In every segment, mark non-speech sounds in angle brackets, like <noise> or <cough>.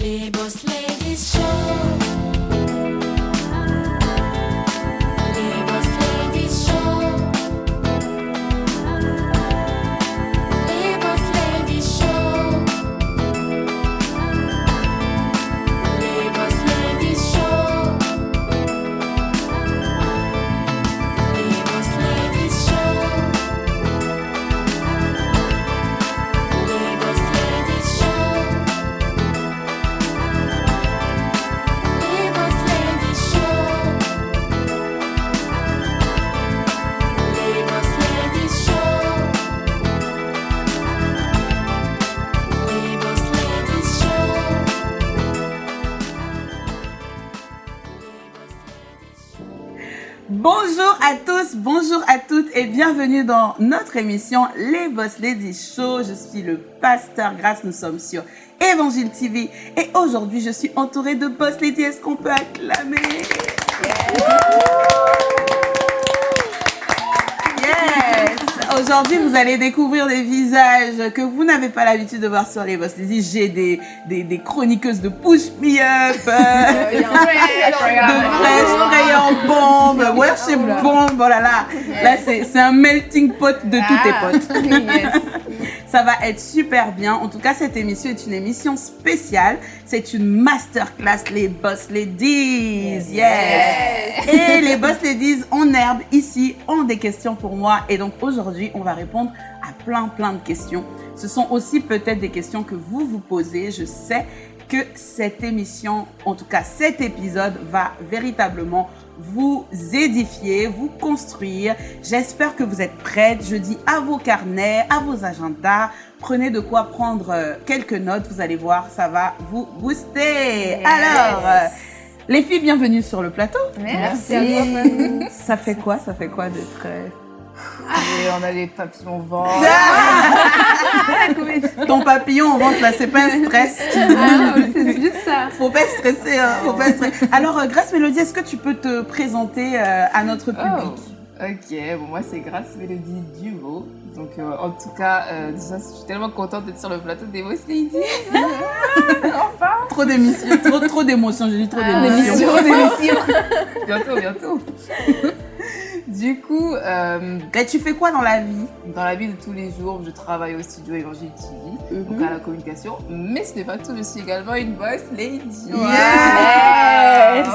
Les Boss Ladies Show. Et bienvenue dans notre émission Les Boss Ladies Show. Je suis le pasteur Grace, nous sommes sur Évangile TV et aujourd'hui je suis entourée de Boss Ladies. Est-ce qu'on peut acclamer? Aujourd'hui, vous allez découvrir des visages que vous n'avez pas l'habitude de voir sur les Boss. J'ai des, des, des chroniqueuses de Push Me Up, euh, <laughs> de Fresh, Crayon Bombe, Worship Bombe, oh là là. Là, c'est c'est un melting pot de tous tes potes. <laughs> Ça va être super bien. En tout cas, cette émission est une émission spéciale. C'est une masterclass, les Boss Ladies. Yes. Et les Boss Ladies en herbe ici ont des questions pour moi. Et donc aujourd'hui, on va répondre à plein, plein de questions. Ce sont aussi peut-être des questions que vous vous posez. Je sais que cette émission, en tout cas cet épisode, va véritablement vous édifier, vous construire. J'espère que vous êtes prêtes. Je dis à vos carnets, à vos agendas. Prenez de quoi prendre euh, quelques notes. Vous allez voir, ça va vous booster. Alors, euh, les filles, bienvenue sur le plateau. Merci. Ça fait quoi? Ça fait quoi d'être... Et on a les papillons au ventre. <laughs> Ton papillon au ventre, là, c'est pas un stress. Ah, c'est juste ça. Faut pas stresser, hein, faut pas stresser. Alors, euh, Grace Mélodie, est-ce que tu peux te présenter euh, à notre public? Oh, ok, bon, moi c'est Grace Mélodie Duvo. Donc euh, en tout cas, euh, déjà, je suis tellement contente d'être sur le plateau des Boss Ladies. <laughs> enfin Trop d'émissions, trop, trop d'émotions, j'ai dit trop Ah, d'émotions. Trop d'émissions. <laughs> bientôt, bientôt. Du coup, euh, Et tu fais quoi dans la vie? dans la vie de tous les jours, je travaille au studio Évangile TV, donc à la communication. Mais ce n'est pas tout, je suis également une Boss Lady. Yes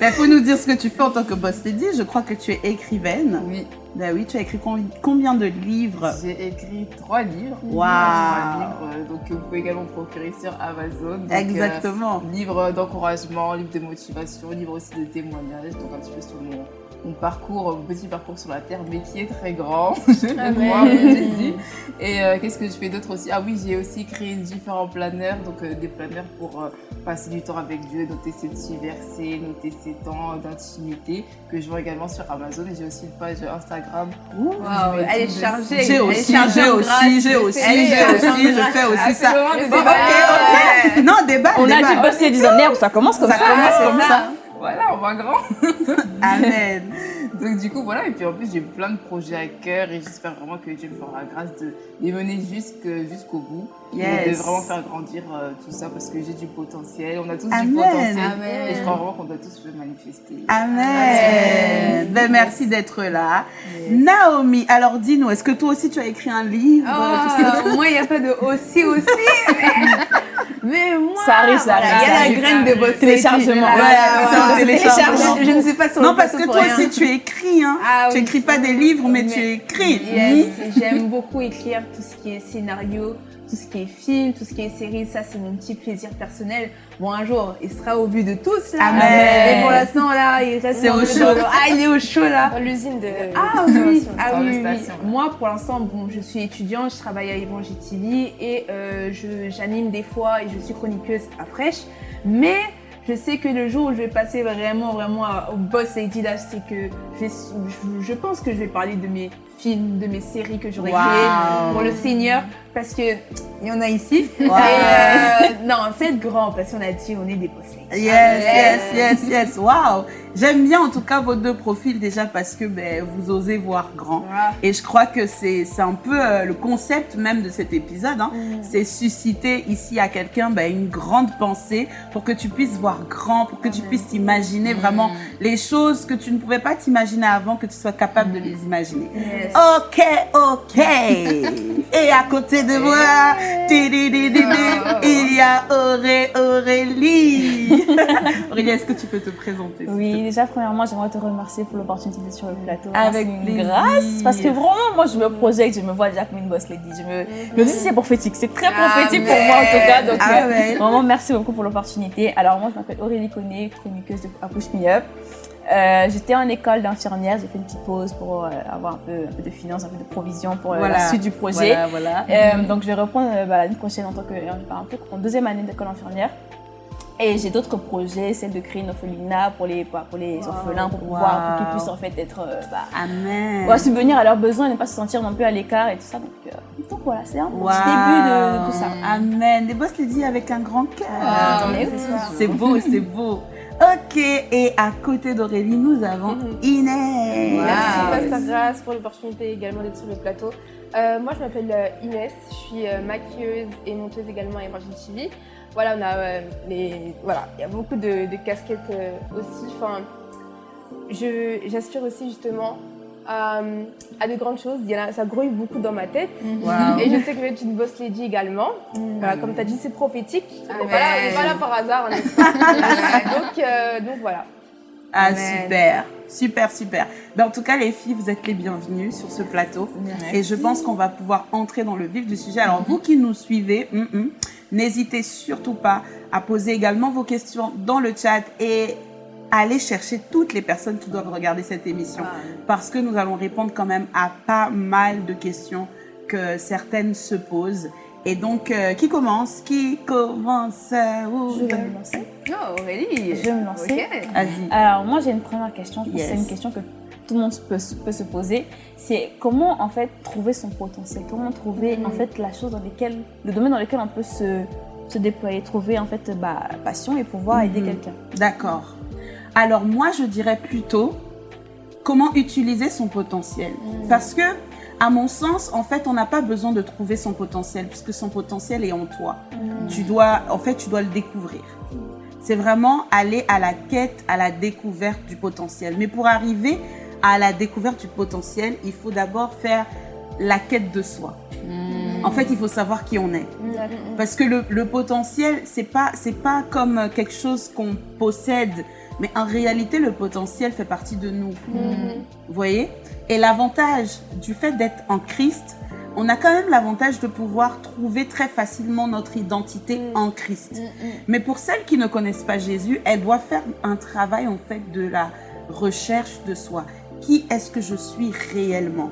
Il faut nous dire ce que tu fais en tant que boss lady. Je crois que tu es écrivaine. Oui, Ben oui, tu as écrit com- combien de livres? J'ai écrit trois livres. Waouh. Trois livres, euh, donc que vous pouvez également procurer sur Amazon. Donc, Exactement. euh, livre d'encouragement, livre de motivation, livre aussi de témoignages, donc un petit peu sur mon, mon parcours, mon petit parcours sur la terre, mais qui est très grand. <laughs> je j'ai dit. Et euh, qu'est-ce que je fais d'autre aussi? Ah oui, j'ai aussi créé différents planeurs, donc euh, des planeurs pour euh, passer du temps avec Dieu, noter ses petits versets, noter ses temps d'intimité, que je vends également sur Amazon. Et j'ai aussi une page Instagram Ouh. Elle est chargée. J'ai elle est aussi, chargée j'ai aussi, j'ai aussi, j'ai aussi, je fais aussi Ah, c'est ça. moment de Ok, ok. Non, débat, On a débat. du boss ladies en herbe, ça commence comme Ça ça. commence comme ça. Voilà, on va grand. <laughs> Amen. <laughs> Donc du coup voilà et puis en plus j'ai plein de projets à cœur et j'espère vraiment que Dieu me fera la grâce de les mener jusqu'au bout et de vraiment faire grandir euh, tout ça parce que j'ai du potentiel, on a tous Amen. du potentiel Amen. et je crois vraiment qu'on doit tous le manifester. Amen. Ben, merci d'être là. Naomi, alors dis-nous, est-ce que toi aussi tu as écrit un livre? Oh, <laughs> moi, il n'y a pas de aussi aussi. <laughs> Mais moi, Ça arrive, ça arrive, Il y a la graine de Téléchargement. un voilà. téléchargement. Je, ne sais pas sur Non, parce que toi aussi tu écris, hein. Ah tu écris pas des livres, mais, tu écris. Yes, j'aime beaucoup écrire tout ce qui est scénario, tout ce qui est film, tout ce qui est série. Ça, c'est mon petit plaisir personnel. Bon, un jour, il sera au vu de tous. Là. Amen. Mais pour l'instant, là, il reste au chaud. de- Ah, il est au chaud, là. Dans l'usine de. Ah oui, ah oui, oui. Moi, pour l'instant, bon, je suis étudiante, je travaille à Évangile TV et euh, je- j'anime des fois et je suis chroniqueuse à Fraîche. Mais je sais que le jour où je vais passer vraiment, vraiment au boss lady, là, c'est que je, je pense que je vais parler de mes films, de mes séries que j'aurais Wow. créées pour le Seigneur parce que il y en a ici. Wow. Et, euh, non, c'est être grand parce qu'on a dit on est des boss ladies. Yes, yes, yes, yes. Wow. J'aime bien en tout cas vos deux profils déjà parce que ben, vous osez voir grand. Et je crois que c'est un peu euh, le concept même de cet épisode. hein. C'est susciter ici à quelqu'un ben, une grande pensée pour que tu puisses voir grand, pour que tu puisses t'imaginer vraiment les choses que tu ne pouvais pas t'imaginer avant, que tu sois capable de les imaginer. Yes. Ok, ok. Et à côté de moi, tididididi, il y a Auré, Aurélie. <laughs> Aurélie, est-ce que tu peux te présenter Oui, déjà, premièrement, j'aimerais te remercier pour l'opportunité d'être sur le plateau. Avec plaisir. grâce. Parce que vraiment, moi, je me projette, je me vois déjà comme une boss lady. Je me, je me dis, c'est prophétique. C'est très prophétique pour moi, en tout cas. Donc, Amen. vraiment, merci beaucoup pour l'opportunité. Alors, moi, je m'appelle Aurélie Conné, chroniqueuse de Push Me Up. Euh, J'étais en école d'infirmière. J'ai fait une petite pause pour euh, avoir un peu, un peu de finances, un peu de provision pour euh, la suite du projet. Voilà, voilà. Donc je vais reprendre bah, l'année prochaine en tant que en, deuxième année d'école infirmière. Et j'ai d'autres projets, celle de créer une orphelinat pour les, bah, pour les orphelins, pour pouvoir pour qu'ils puissent en fait être bah, Amen. pouvoir subvenir à leurs besoins et ne pas se sentir non plus à l'écart et tout ça. Donc, euh, donc voilà, c'est un petit Wow. début de, de tout ça. Amen. Des boss ladies avec un grand cœur. Ah. C'est beau, c'est beau. Ok, et à côté d'Aurélie, nous avons Inès. Merci Pasteur Grace pour l'opportunité également d'être sur le plateau. Euh, moi je m'appelle euh, Inès, je suis euh, maquilleuse et monteuse également à Emerging TV. Voilà, on a euh, les, voilà, il y a beaucoup de, de casquettes euh, aussi. Enfin, aussi justement à, à de grandes choses. Il y en a, ça grouille beaucoup dans ma tête. Wow. Et je sais que je vais être une boss lady également. Voilà, comme tu as dit, c'est prophétique. Voilà, on n'est pas là par hasard, n'est-ce pas <laughs> donc, euh, donc voilà. Ah, Amen. super, super, super. Ben, en tout cas, les filles, vous êtes les bienvenues sur ce plateau. Et je pense qu'on va pouvoir entrer dans le vif du sujet. Alors, vous qui nous suivez, hum, hum, n'hésitez surtout pas à poser également vos questions dans le chat et aller chercher toutes les personnes qui doivent regarder cette émission. Parce que nous allons répondre quand même à pas mal de questions que certaines se posent. Et donc, euh, qui commence? Qui commence? Je vais me lancer. Oh, Aurélie. Je vais me lancer. Ok. Vas-y. Alors moi j'ai une première question, je pense que Yes. c'est une question que tout le monde peut, se- peut se poser. C'est comment en fait trouver son potentiel, comment trouver en fait la chose dans lequel, le domaine dans lequel on peut se, se déployer, trouver en fait bah, passion et pouvoir aider Mhm. quelqu'un. D'accord. Alors moi, je dirais plutôt comment utiliser son potentiel. Parce que, à mon sens, en fait, on n'a pas besoin de trouver son potentiel, puisque son potentiel est en toi. Tu dois, en fait, tu dois le découvrir. C'est vraiment aller à la quête, à la découverte du potentiel. Mais pour arriver à la découverte du potentiel, il faut d'abord faire la quête de soi. En fait, il faut savoir qui on est. Parce que le, le potentiel, c'est pas, c'est pas comme quelque chose qu'on possède, mais en réalité, le potentiel fait partie de nous. Vous voyez? Et l'avantage du fait d'être en Christ, on a quand même l'avantage de pouvoir trouver très facilement notre identité en Christ. Mais pour celles qui ne connaissent pas Jésus, elles doivent faire un travail en fait de la recherche de soi. Qui est-ce que je suis réellement?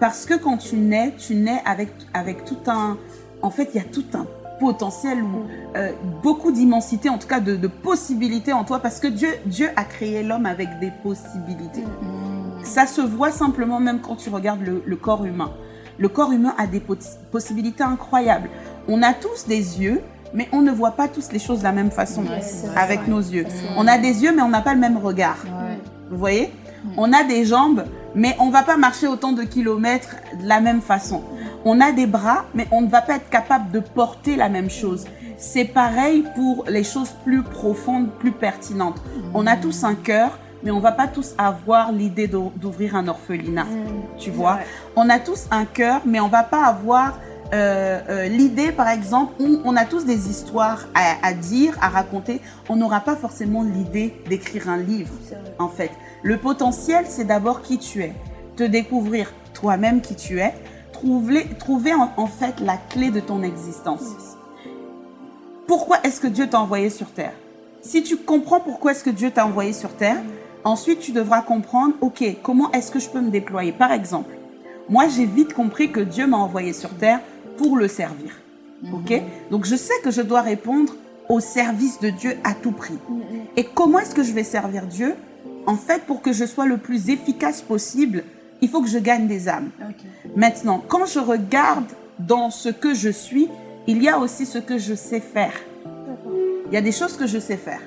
Parce que quand tu nais, tu nais avec, avec tout un... En fait, il y a tout un potentiel ou euh, beaucoup d'immensité, en tout cas de, de possibilités en toi, parce que Dieu, Dieu a créé l'homme avec des possibilités. Ça se voit simplement même quand tu regardes le, le corps humain. Le corps humain a des poss- possibilités incroyables. On a tous des yeux, mais on ne voit pas tous les choses de la même façon avec nos yeux. On a des yeux, mais on n'a pas le même regard. Vous voyez? On a des jambes, mais on ne va pas marcher autant de kilomètres de la même façon. On a des bras, mais on ne va pas être capable de porter la même chose. C'est pareil pour les choses plus profondes, plus pertinentes. On a tous un cœur, mais on va pas tous avoir l'idée d'o- d'ouvrir un orphelinat. Tu vois? On a tous un cœur, mais on va pas avoir euh, euh, l'idée, par exemple, où on a tous des histoires à, à dire, à raconter. On n'aura pas forcément l'idée d'écrire un livre, en fait. Le potentiel, c'est d'abord qui tu es. Te découvrir toi-même qui tu es. Trouver, trouver en, en fait la clé de ton existence. Pourquoi est-ce que Dieu t'a envoyé sur terre? Si tu comprends pourquoi est-ce que Dieu t'a envoyé sur terre, ensuite tu devras comprendre, ok, comment est-ce que je peux me déployer? Par exemple, moi j'ai vite compris que Dieu m'a envoyé sur terre pour le servir. Ok? Donc je sais que je dois répondre au service de Dieu à tout prix. Et comment est-ce que je vais servir Dieu? En fait, pour que je sois le plus efficace possible, il faut que je gagne des âmes. Maintenant, quand je regarde dans ce que je suis, il y a aussi ce que je sais faire. il y a des choses que je sais faire.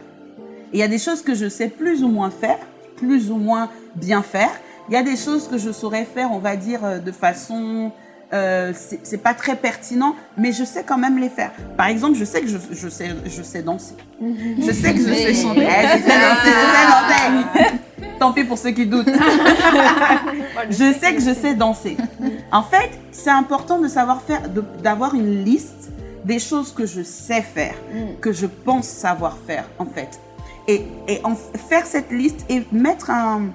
Et il y a des choses que je sais plus ou moins faire, plus ou moins bien faire. Il y a des choses que je saurais faire, on va dire, euh, de façon... Euh, c'est pas très pertinent, mais je sais quand même les faire. Par exemple, je sais que je, je sais, je sais danser. Je sais que je sais chanter. Je sais danser, je sais danser. Tant pis pour ceux qui doutent. <laughs> je sais que je sais danser. En fait, c'est important de savoir faire, d'avoir une liste des choses que je sais faire, que je pense savoir faire, en fait. Et, et en faire cette liste et mettre un,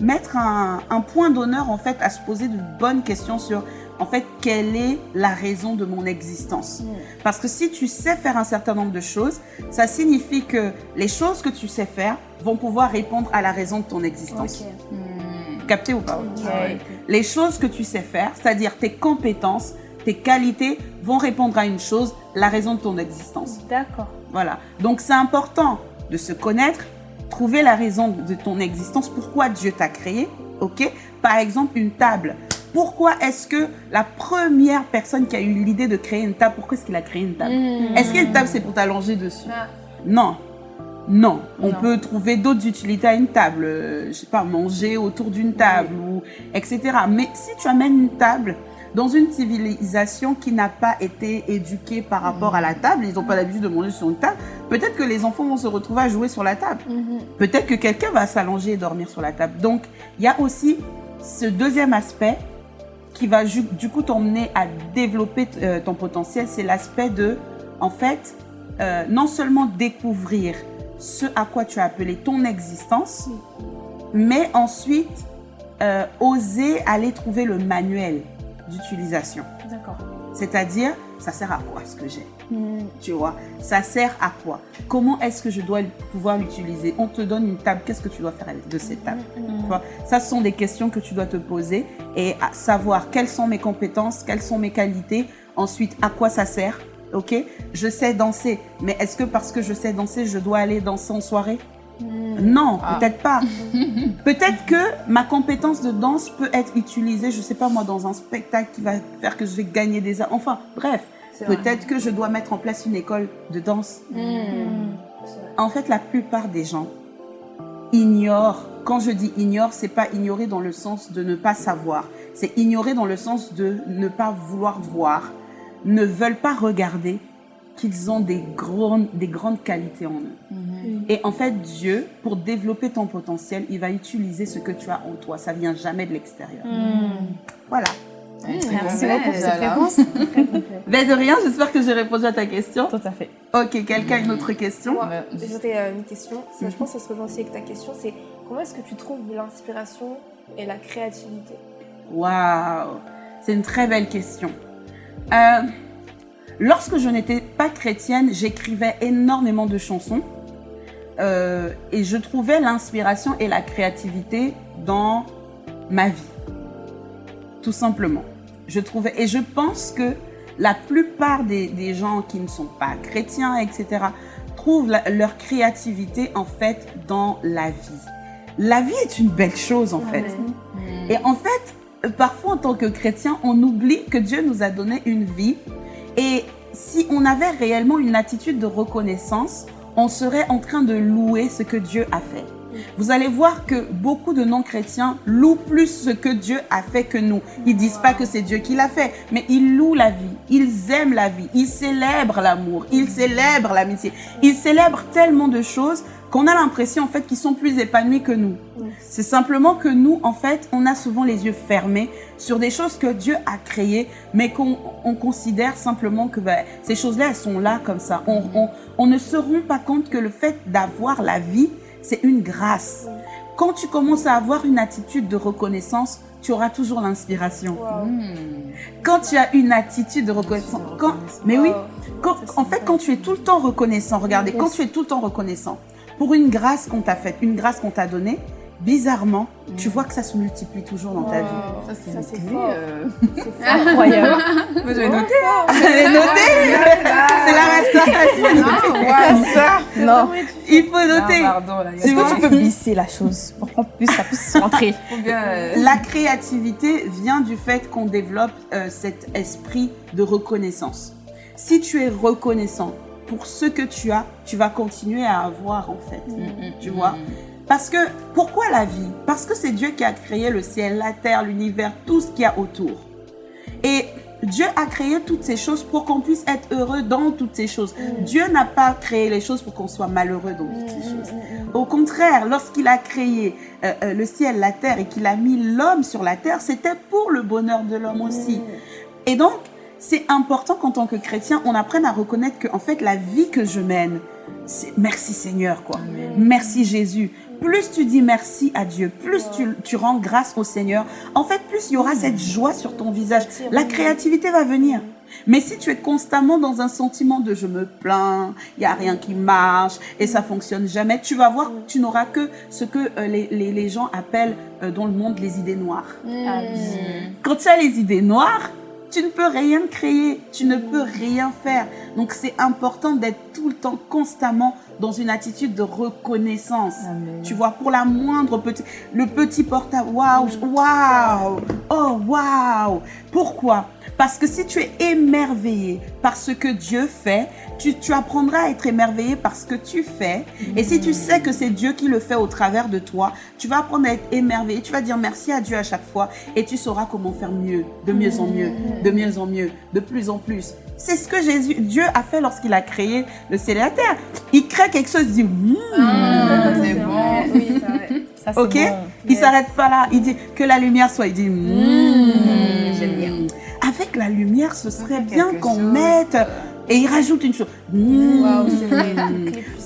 mettre un, un point d'honneur, en fait, à se poser de bonnes questions sur, en fait, quelle est la raison de mon existence. Parce que si tu sais faire un certain nombre de choses, ça signifie que les choses que tu sais faire vont pouvoir répondre à la raison de ton existence. Capté ou pas? Les choses que tu sais faire, c'est-à-dire tes compétences, tes qualités, vont répondre à une chose, la raison de ton existence. D'accord. Voilà. Donc c'est important de se connaître, trouver la raison de ton existence, pourquoi Dieu t'a créé, ok? Par exemple, une table. Pourquoi est-ce que la première personne qui a eu l'idée de créer une table, pourquoi est-ce qu'il a créé une table Est-ce qu'une table c'est pour t'allonger dessus Ah. Non. Non, on Non. peut trouver d'autres utilités à une table, euh, je sais pas, manger autour d'une table ou etc. Mais si tu amènes une table dans une civilisation qui n'a pas été éduquée par rapport à la table, ils n'ont pas l'habitude de manger sur une table, peut-être que les enfants vont se retrouver à jouer sur la table. Peut-être que quelqu'un va s'allonger et dormir sur la table. Donc, il y a aussi ce deuxième aspect qui va du coup t'emmener à développer euh, ton potentiel, c'est l'aspect de, en fait, euh, non seulement découvrir ce à quoi tu as appelé ton existence, mais ensuite euh, oser aller trouver le manuel d'utilisation. D'accord. C'est-à-dire, ça sert à quoi ce que j'ai? Tu vois, ça sert à quoi? Comment est-ce que je dois pouvoir l'utiliser? On te donne une table, qu'est-ce que tu dois faire de cette table? Tu vois, Ça, ce sont des questions que tu dois te poser et à savoir quelles sont mes compétences, quelles sont mes qualités, ensuite à quoi ça sert. Ok? Je sais danser, mais est-ce que parce que je sais danser, je dois aller danser en soirée? Non, Ah. peut-être pas. <laughs> Peut-être que ma compétence de danse peut être utilisée, je sais pas moi, dans un spectacle qui va faire que je vais gagner des... Enfin, bref, peut-être que je dois mettre en place une école de danse. En fait, la plupart des gens ignorent. Quand je dis ignore, c'est pas ignorer dans le sens de ne pas savoir. C'est ignorer dans le sens de ne pas vouloir voir, ne veulent pas regarder qu'ils ont des grandes, des grandes qualités en eux. Et en fait, Dieu, pour développer ton potentiel, il va utiliser ce que tu as en toi. Ça vient jamais de l'extérieur. Voilà. Merci beaucoup pour cette Voilà. réponse. <laughs> Ben de rien, j'espère que j'ai répondu à ta question. Tout à fait. Ok, quelqu'un a une autre question? Moi, j'aurais euh, une question. Ça, Je pense que ça se rejoint aussi avec ta question. C'est comment est-ce que tu trouves l'inspiration et la créativité? Waouh, c'est une très belle question. Euh, lorsque je n'étais pas chrétienne, j'écrivais énormément de chansons euh, et je trouvais l'inspiration et la créativité dans ma vie, tout simplement. Je trouvais et je pense que la plupart des, des gens qui ne sont pas chrétiens, etc., trouvent la- leur créativité en fait dans la vie. La vie est une belle chose en fait. Et en fait, euh, parfois en tant que chrétien, on oublie que Dieu nous a donné une vie. Et si on avait réellement une attitude de reconnaissance, on serait en train de louer ce que Dieu a fait. Vous allez voir que beaucoup de non-chrétiens louent plus ce que Dieu a fait que nous. Ils disent pas que c'est Dieu qui l'a fait, mais ils louent la vie. Ils aiment la vie. Ils célèbrent l'amour. Ils célèbrent l'amitié. Ils célèbrent tellement de choses qu'on a l'impression en fait qu'ils sont plus épanouis que nous. C'est simplement que nous, en fait, on a souvent les yeux fermés sur des choses que Dieu a créées, mais qu'on on considère simplement que ben, ces choses-là, elles sont là comme ça. On ne se rend pas compte que le fait d'avoir la vie, c'est une grâce. Quand tu commences à avoir une attitude de reconnaissance, tu auras toujours l'inspiration. Waouh. Quand tu as une attitude de reconnaissance, quand, mais oui, quand- en fait, quand tu es tout le temps reconnaissant, regardez, quand tu es tout le temps reconnaissant pour une grâce qu'on t'a faite, une grâce qu'on t'a donnée, bizarrement, tu vois que ça se multiplie toujours dans ta vie. Ça, c'est Ça, c'est euh. Incroyable. Moi, j'avais noté. Allez, notez C'est la restauration. Non. Il faut noter. Est-ce que tu peux glisser la chose pour qu'on puisse, ça puisse rentrer <laughs> euh, La créativité vient du fait qu'on développe euh, cet esprit de reconnaissance. Si tu es reconnaissant pour ce que tu as, tu vas continuer à avoir en fait. Mm, Tu vois? Parce que, pourquoi la vie? Parce que c'est Dieu qui a créé le ciel, la terre, l'univers, tout ce qu'il y a autour. Et Dieu a créé toutes ces choses pour qu'on puisse être heureux dans toutes ces choses. Dieu n'a pas créé les choses pour qu'on soit malheureux dans toutes ces choses. Au contraire, lorsqu'il a créé euh, euh, le ciel, la terre et qu'il a mis l'homme sur la terre, c'était pour le bonheur de l'homme aussi. Et donc, c'est important qu'en tant que chrétien, on apprenne à reconnaître que, en fait, la vie que je mène, c'est merci Seigneur, quoi. Merci Jésus. Plus tu dis merci à Dieu, plus tu, tu rends grâce au Seigneur, en fait, plus il y aura cette joie sur ton visage. La créativité va venir. Mais si tu es constamment dans un sentiment de je me plains, il n'y a rien qui marche et ça fonctionne jamais, tu vas voir que tu n'auras que ce que euh, les, les, les gens appellent euh, dans le monde les idées noires. Ah oui. Quand tu as les idées noires, tu ne peux rien créer, tu ne peux rien faire. Donc c'est important d'être tout le temps, constamment dans une attitude de reconnaissance. Amen. Tu vois, pour la moindre petit, le petit portable, waouh, waouh, oh waouh. Pourquoi? Parce que si tu es émerveillé par ce que Dieu fait, tu, tu apprendras à être émerveillé par ce que tu fais. Et si tu sais que c'est Dieu qui le fait au travers de toi, tu vas apprendre à être émerveillé. Tu vas dire merci à Dieu à chaque fois et tu sauras comment faire mieux, de mieux en mieux, de mieux en mieux, de plus en plus. C'est ce que Jésus, Dieu a fait lorsqu'il a créé le ciel et la terre. Il crée quelque chose, il dit, Hmm. Ah, c'est bon. Oui. Ça, Ok? bon. Il Yes. s'arrête pas là. Il dit que la lumière soit. Il dit Mmh. J'aime bien. Avec la lumière, ce serait bien qu'on mette. Et il rajoute une chose. Mmh.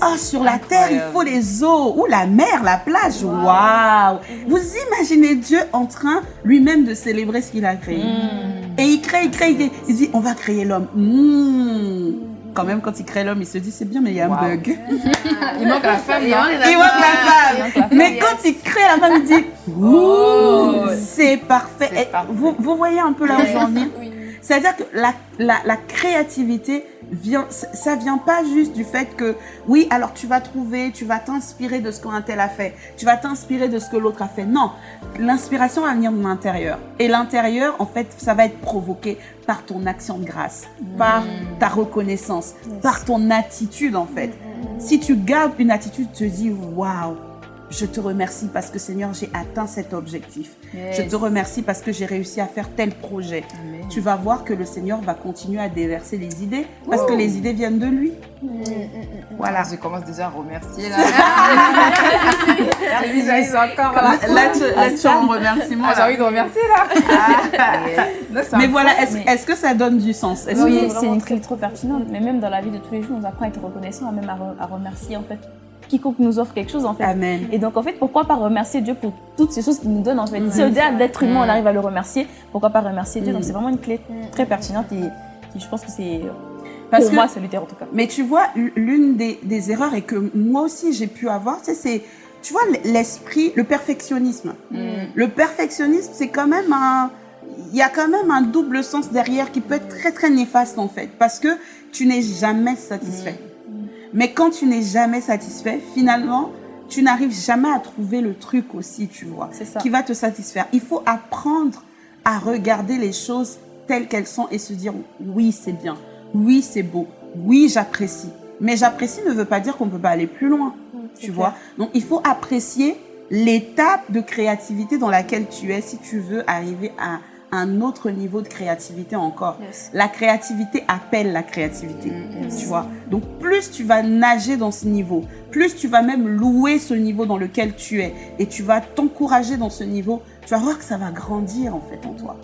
Ah, sur la terre, il faut les eaux. Ou la mer, la plage. Waouh. Vous imaginez Dieu en train lui-même de célébrer ce qu'il a créé. Et il crée, il crée, il crée. Il dit on va créer l'homme. Mmh. Quand même, quand il crée l'homme, il se dit c'est bien, mais il y a un Wow. bug. <laughs> Il manque la femme, non Il voit la femme. Mais quand il crée la femme, il dit Oh. C'est parfait. Parfait. Vous, vous voyez un peu là où j'en viens? Oui. C'est-à-dire que la, la, la créativité vient, ça vient pas juste du fait que, oui, alors tu vas trouver, tu vas t'inspirer de ce qu'un tel a fait, tu vas t'inspirer de ce que l'autre a fait. Non, l'inspiration va venir de l'intérieur. Et l'intérieur, en fait, ça va être provoqué par ton action de grâce, par ta reconnaissance, par ton attitude, en fait. Si tu gardes une attitude, tu te dis, waouh, je te remercie parce que Seigneur, j'ai atteint cet objectif. Je te remercie parce que j'ai réussi à faire tel projet. Amen. Tu vas voir que le Seigneur va continuer à déverser les idées parce que les idées viennent de lui. Voilà. Je commence déjà à remercier là. <laughs> Visuels sont encore là. Là, tu, là, tu en remerciement. Ah, j'ai là. envie de remercier là. <laughs> Non, Mais voilà, est-ce Mais- que ça donne du sens? Oui, c'est une clé trop pertinente. Mais même dans la vie de tous les jours, on apprend à être reconnaissant, à même à, re- à remercier en fait quiconque nous offre quelque chose en fait. Amen. Et donc en fait, pourquoi pas remercier Dieu pour toutes ces choses qu'il nous donne en fait? Si au-delà d'être humain, on arrive à le remercier, pourquoi pas remercier Dieu? Donc c'est vraiment une clé très pertinente et, et je pense que c'est Parce pour que- moi salutaire en tout cas. Mais tu vois, l'une des, des erreurs et que moi aussi j'ai pu avoir, c'est, tu vois, l'esprit, le perfectionnisme. Le perfectionnisme, c'est quand même un, il y a quand même un double sens derrière qui peut être très très néfaste en fait, parce que tu n'es jamais satisfait. Mais quand tu n'es jamais satisfait, finalement, tu n'arrives jamais à trouver le truc aussi, tu vois, ça. qui va te satisfaire. Il faut apprendre à regarder les choses telles qu'elles sont et se dire oui, c'est bien, oui, c'est beau, oui, j'apprécie. Mais j'apprécie ne veut pas dire qu'on ne peut pas aller plus loin, tu vois. Donc il faut apprécier l'étape de créativité dans laquelle tu es si tu veux arriver à un autre niveau de créativité encore. Yes. La créativité appelle la créativité, tu vois. Donc plus tu vas nager dans ce niveau, plus tu vas même louer ce niveau dans lequel tu es et tu vas t'encourager dans ce niveau, tu vas voir que ça va grandir en fait en toi.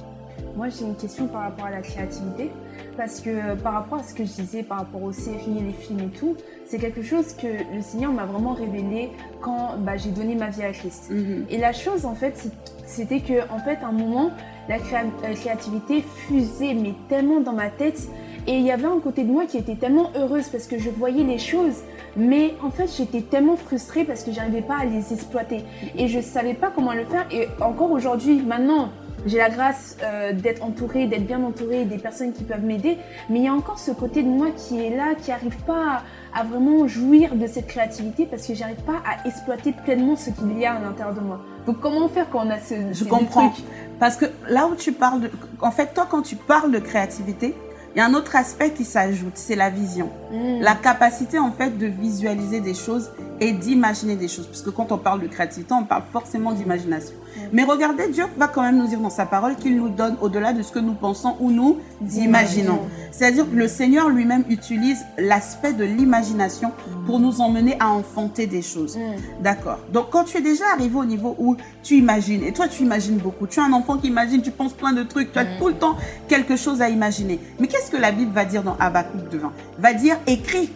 Moi, j'ai une question par rapport à la créativité. Parce que euh, par rapport à ce que je disais, par rapport aux séries, les films et tout, c'est quelque chose que le Seigneur m'a vraiment révélé quand bah, j'ai donné ma vie à Christ. Et la chose, en fait, c'était que, en fait, à un moment, la euh, créativité fusait, mais tellement dans ma tête. Et il y avait un côté de moi qui était tellement heureuse parce que je voyais les choses, mais en fait, j'étais tellement frustrée parce que j'arrivais pas à les exploiter. Et je savais pas comment le faire. Et encore aujourd'hui, maintenant, j'ai la grâce euh, d'être entourée, d'être bien entourée, des personnes qui peuvent m'aider. Mais il y a encore ce côté de moi qui est là, qui n'arrive pas à, vraiment jouir de cette créativité parce que j'arrive pas à exploiter pleinement ce qu'il y a à l'intérieur de moi. Donc comment faire quand on a ce Je comprends. trucs Parce que là où tu parles de... En fait, toi, quand tu parles de créativité, il y a un autre aspect qui s'ajoute, c'est la vision. Mm. La capacité en fait de visualiser des choses et d'imaginer des choses. Parce que quand on parle de créativité, on parle forcément d'imagination. Mais regardez, Dieu va quand même nous dire dans sa parole qu'il nous donne au-delà de ce que nous pensons ou nous imaginons. C'est-à-dire que le Seigneur lui-même utilise l'aspect de l'imagination pour nous emmener à enfanter des choses. Mm. D'accord. Donc quand tu es déjà arrivé au niveau où tu imagines, et toi tu imagines beaucoup, tu as un enfant qui imagine, tu penses plein de trucs, tu as tout le temps quelque chose à imaginer. Mais qu'est-ce que la Bible va dire dans Habakkuk 2.20 Va dire écris.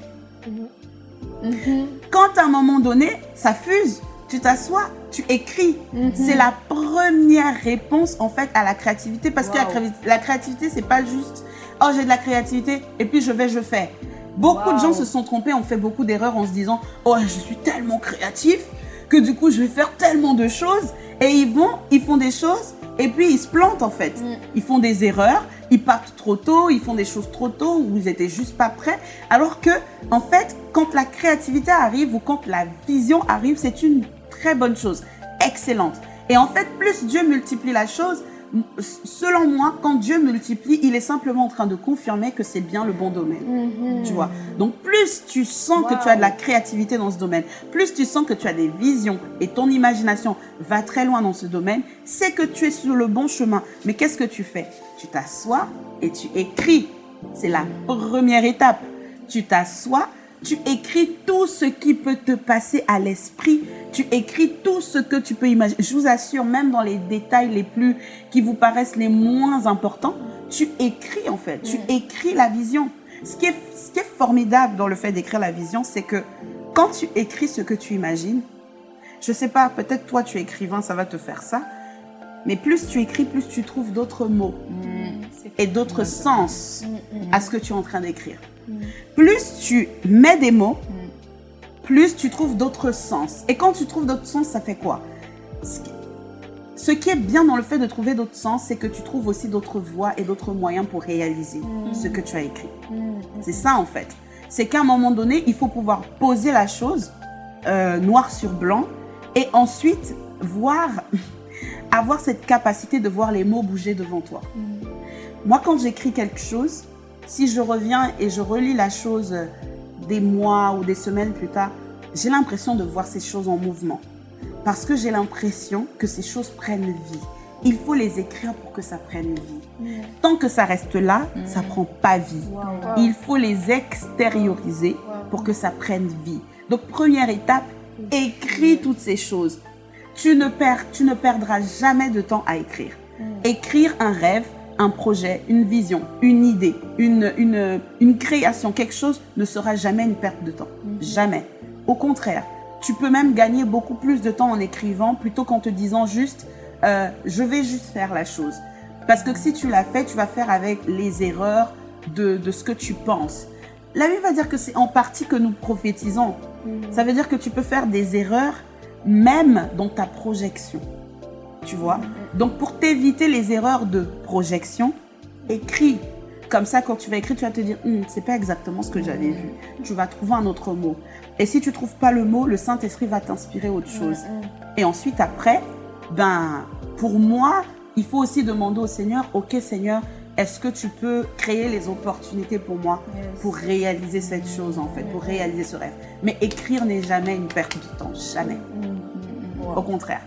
Quand à un moment donné, ça fuse, tu t'assois, tu écris. C'est la première réponse en fait à la créativité parce que la, la créativité c'est pas juste oh j'ai de la créativité et puis je vais je fais. Beaucoup de gens se sont trompés, ont fait beaucoup d'erreurs en se disant oh je suis tellement créatif que du coup je vais faire tellement de choses et ils vont, ils font des choses et puis ils se plantent en fait. Ils font des erreurs, ils partent trop tôt, ils font des choses trop tôt ou ils étaient juste pas prêts. Alors que en fait, quand la créativité arrive ou quand la vision arrive, c'est une très bonne chose, excellente. Et en fait, plus Dieu multiplie la chose, selon moi, quand Dieu multiplie, il est simplement en train de confirmer que c'est bien le bon domaine. Tu vois. Donc plus tu sens que tu as de la créativité dans ce domaine, plus tu sens que tu as des visions et ton imagination va très loin dans ce domaine, c'est que tu es sur le bon chemin. Mais qu'est-ce que tu fais? Tu t'assois et tu écris. C'est la première étape. Tu t'assois, tu écris tout ce qui peut te passer à l'esprit. Tu écris tout ce que tu peux imaginer. Je vous assure, même dans les détails les plus qui vous paraissent les moins importants, tu écris en fait. Tu écris la vision. Ce qui, est, ce qui est formidable dans le fait d'écrire la vision, c'est que quand tu écris ce que tu imagines, je sais pas, peut-être toi tu es écrivain, ça va te faire ça, mais plus tu écris, plus tu trouves d'autres mots. Et d'autres sens à ce que tu es en train d'écrire. Plus tu mets des mots, plus tu trouves d'autres sens. Et quand tu trouves d'autres sens, ça fait quoi? Ce qui- Ce qui est bien dans le fait de trouver d'autres sens, c'est que tu trouves aussi d'autres voies et d'autres moyens pour réaliser ce que tu as écrit. C'est ça en fait. C'est qu'à un moment donné, il faut pouvoir poser la chose euh, noir sur blanc et ensuite voir, avoir cette capacité de voir les mots bouger devant toi. Moi, quand j'écris quelque chose, si je reviens et je relis la chose des mois ou des semaines plus tard, j'ai l'impression de voir ces choses en mouvement. Parce que j'ai l'impression que ces choses prennent vie. Il faut les écrire pour que ça prenne vie. Tant que ça reste là, ça prend pas vie. Il faut les extérioriser pour que ça prenne vie. Donc première étape, écris toutes ces choses. Tu ne, perds, tu ne perdras jamais de temps à écrire. Écrire un rêve, un projet, une vision, une idée, une, une, une création, quelque chose ne sera jamais une perte de temps. Jamais. Au contraire, tu peux même gagner beaucoup plus de temps en écrivant plutôt qu'en te disant juste euh, je vais juste faire la chose. Parce que si tu l'as fait, tu vas faire avec les erreurs de, de ce que tu penses. La Bible va dire que c'est en partie que nous prophétisons. Ça veut dire que tu peux faire des erreurs même dans ta projection. Tu vois? Donc pour t'éviter les erreurs de projection, écris. Comme ça, quand tu vas écrire, tu vas te dire, Hum, c'est pas exactement ce que j'avais vu. Tu vas trouver un autre mot. Et si tu trouves pas le mot, le Saint-Esprit va t'inspirer autre chose. Et ensuite, après, ben, pour moi, il faut aussi demander au Seigneur, ok Seigneur, est-ce que tu peux créer les opportunités pour moi pour réaliser cette chose en fait, pour réaliser ce rêve? Mais écrire n'est jamais une perte de temps, jamais. Au contraire.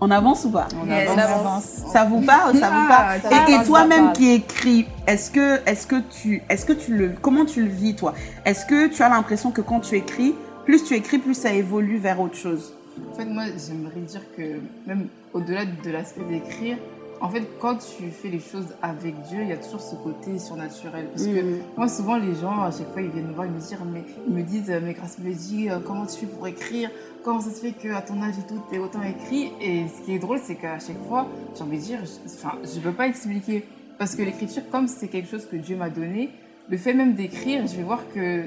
On avance ou pas? On Yes. avance. Ça vous parle, ça vous Ah, parle ça Et, toi-même qui écris, est-ce que, est-ce que tu, est-ce que tu le, comment tu le vis toi? Est-ce que tu as l'impression que quand tu écris, plus tu écris, plus ça évolue vers autre chose? En fait, moi, j'aimerais dire que même au-delà de l'aspect d'écrire, en fait, quand tu fais les choses avec Dieu, il y a toujours ce côté surnaturel. Parce que Mm. moi, souvent, les gens, à chaque fois, ils viennent me voir, ils me disent, mais, ils me disent, mais grâce me dit, euh, comment tu fais pour écrire? Comment ça se fait qu'à ton âge et tout, t'es autant écrit? Et ce qui est drôle, c'est qu'à chaque fois, j'ai envie de dire, je- enfin, je peux pas expliquer. Parce que l'écriture, comme c'est quelque chose que Dieu m'a donné, le fait même d'écrire, je vais voir que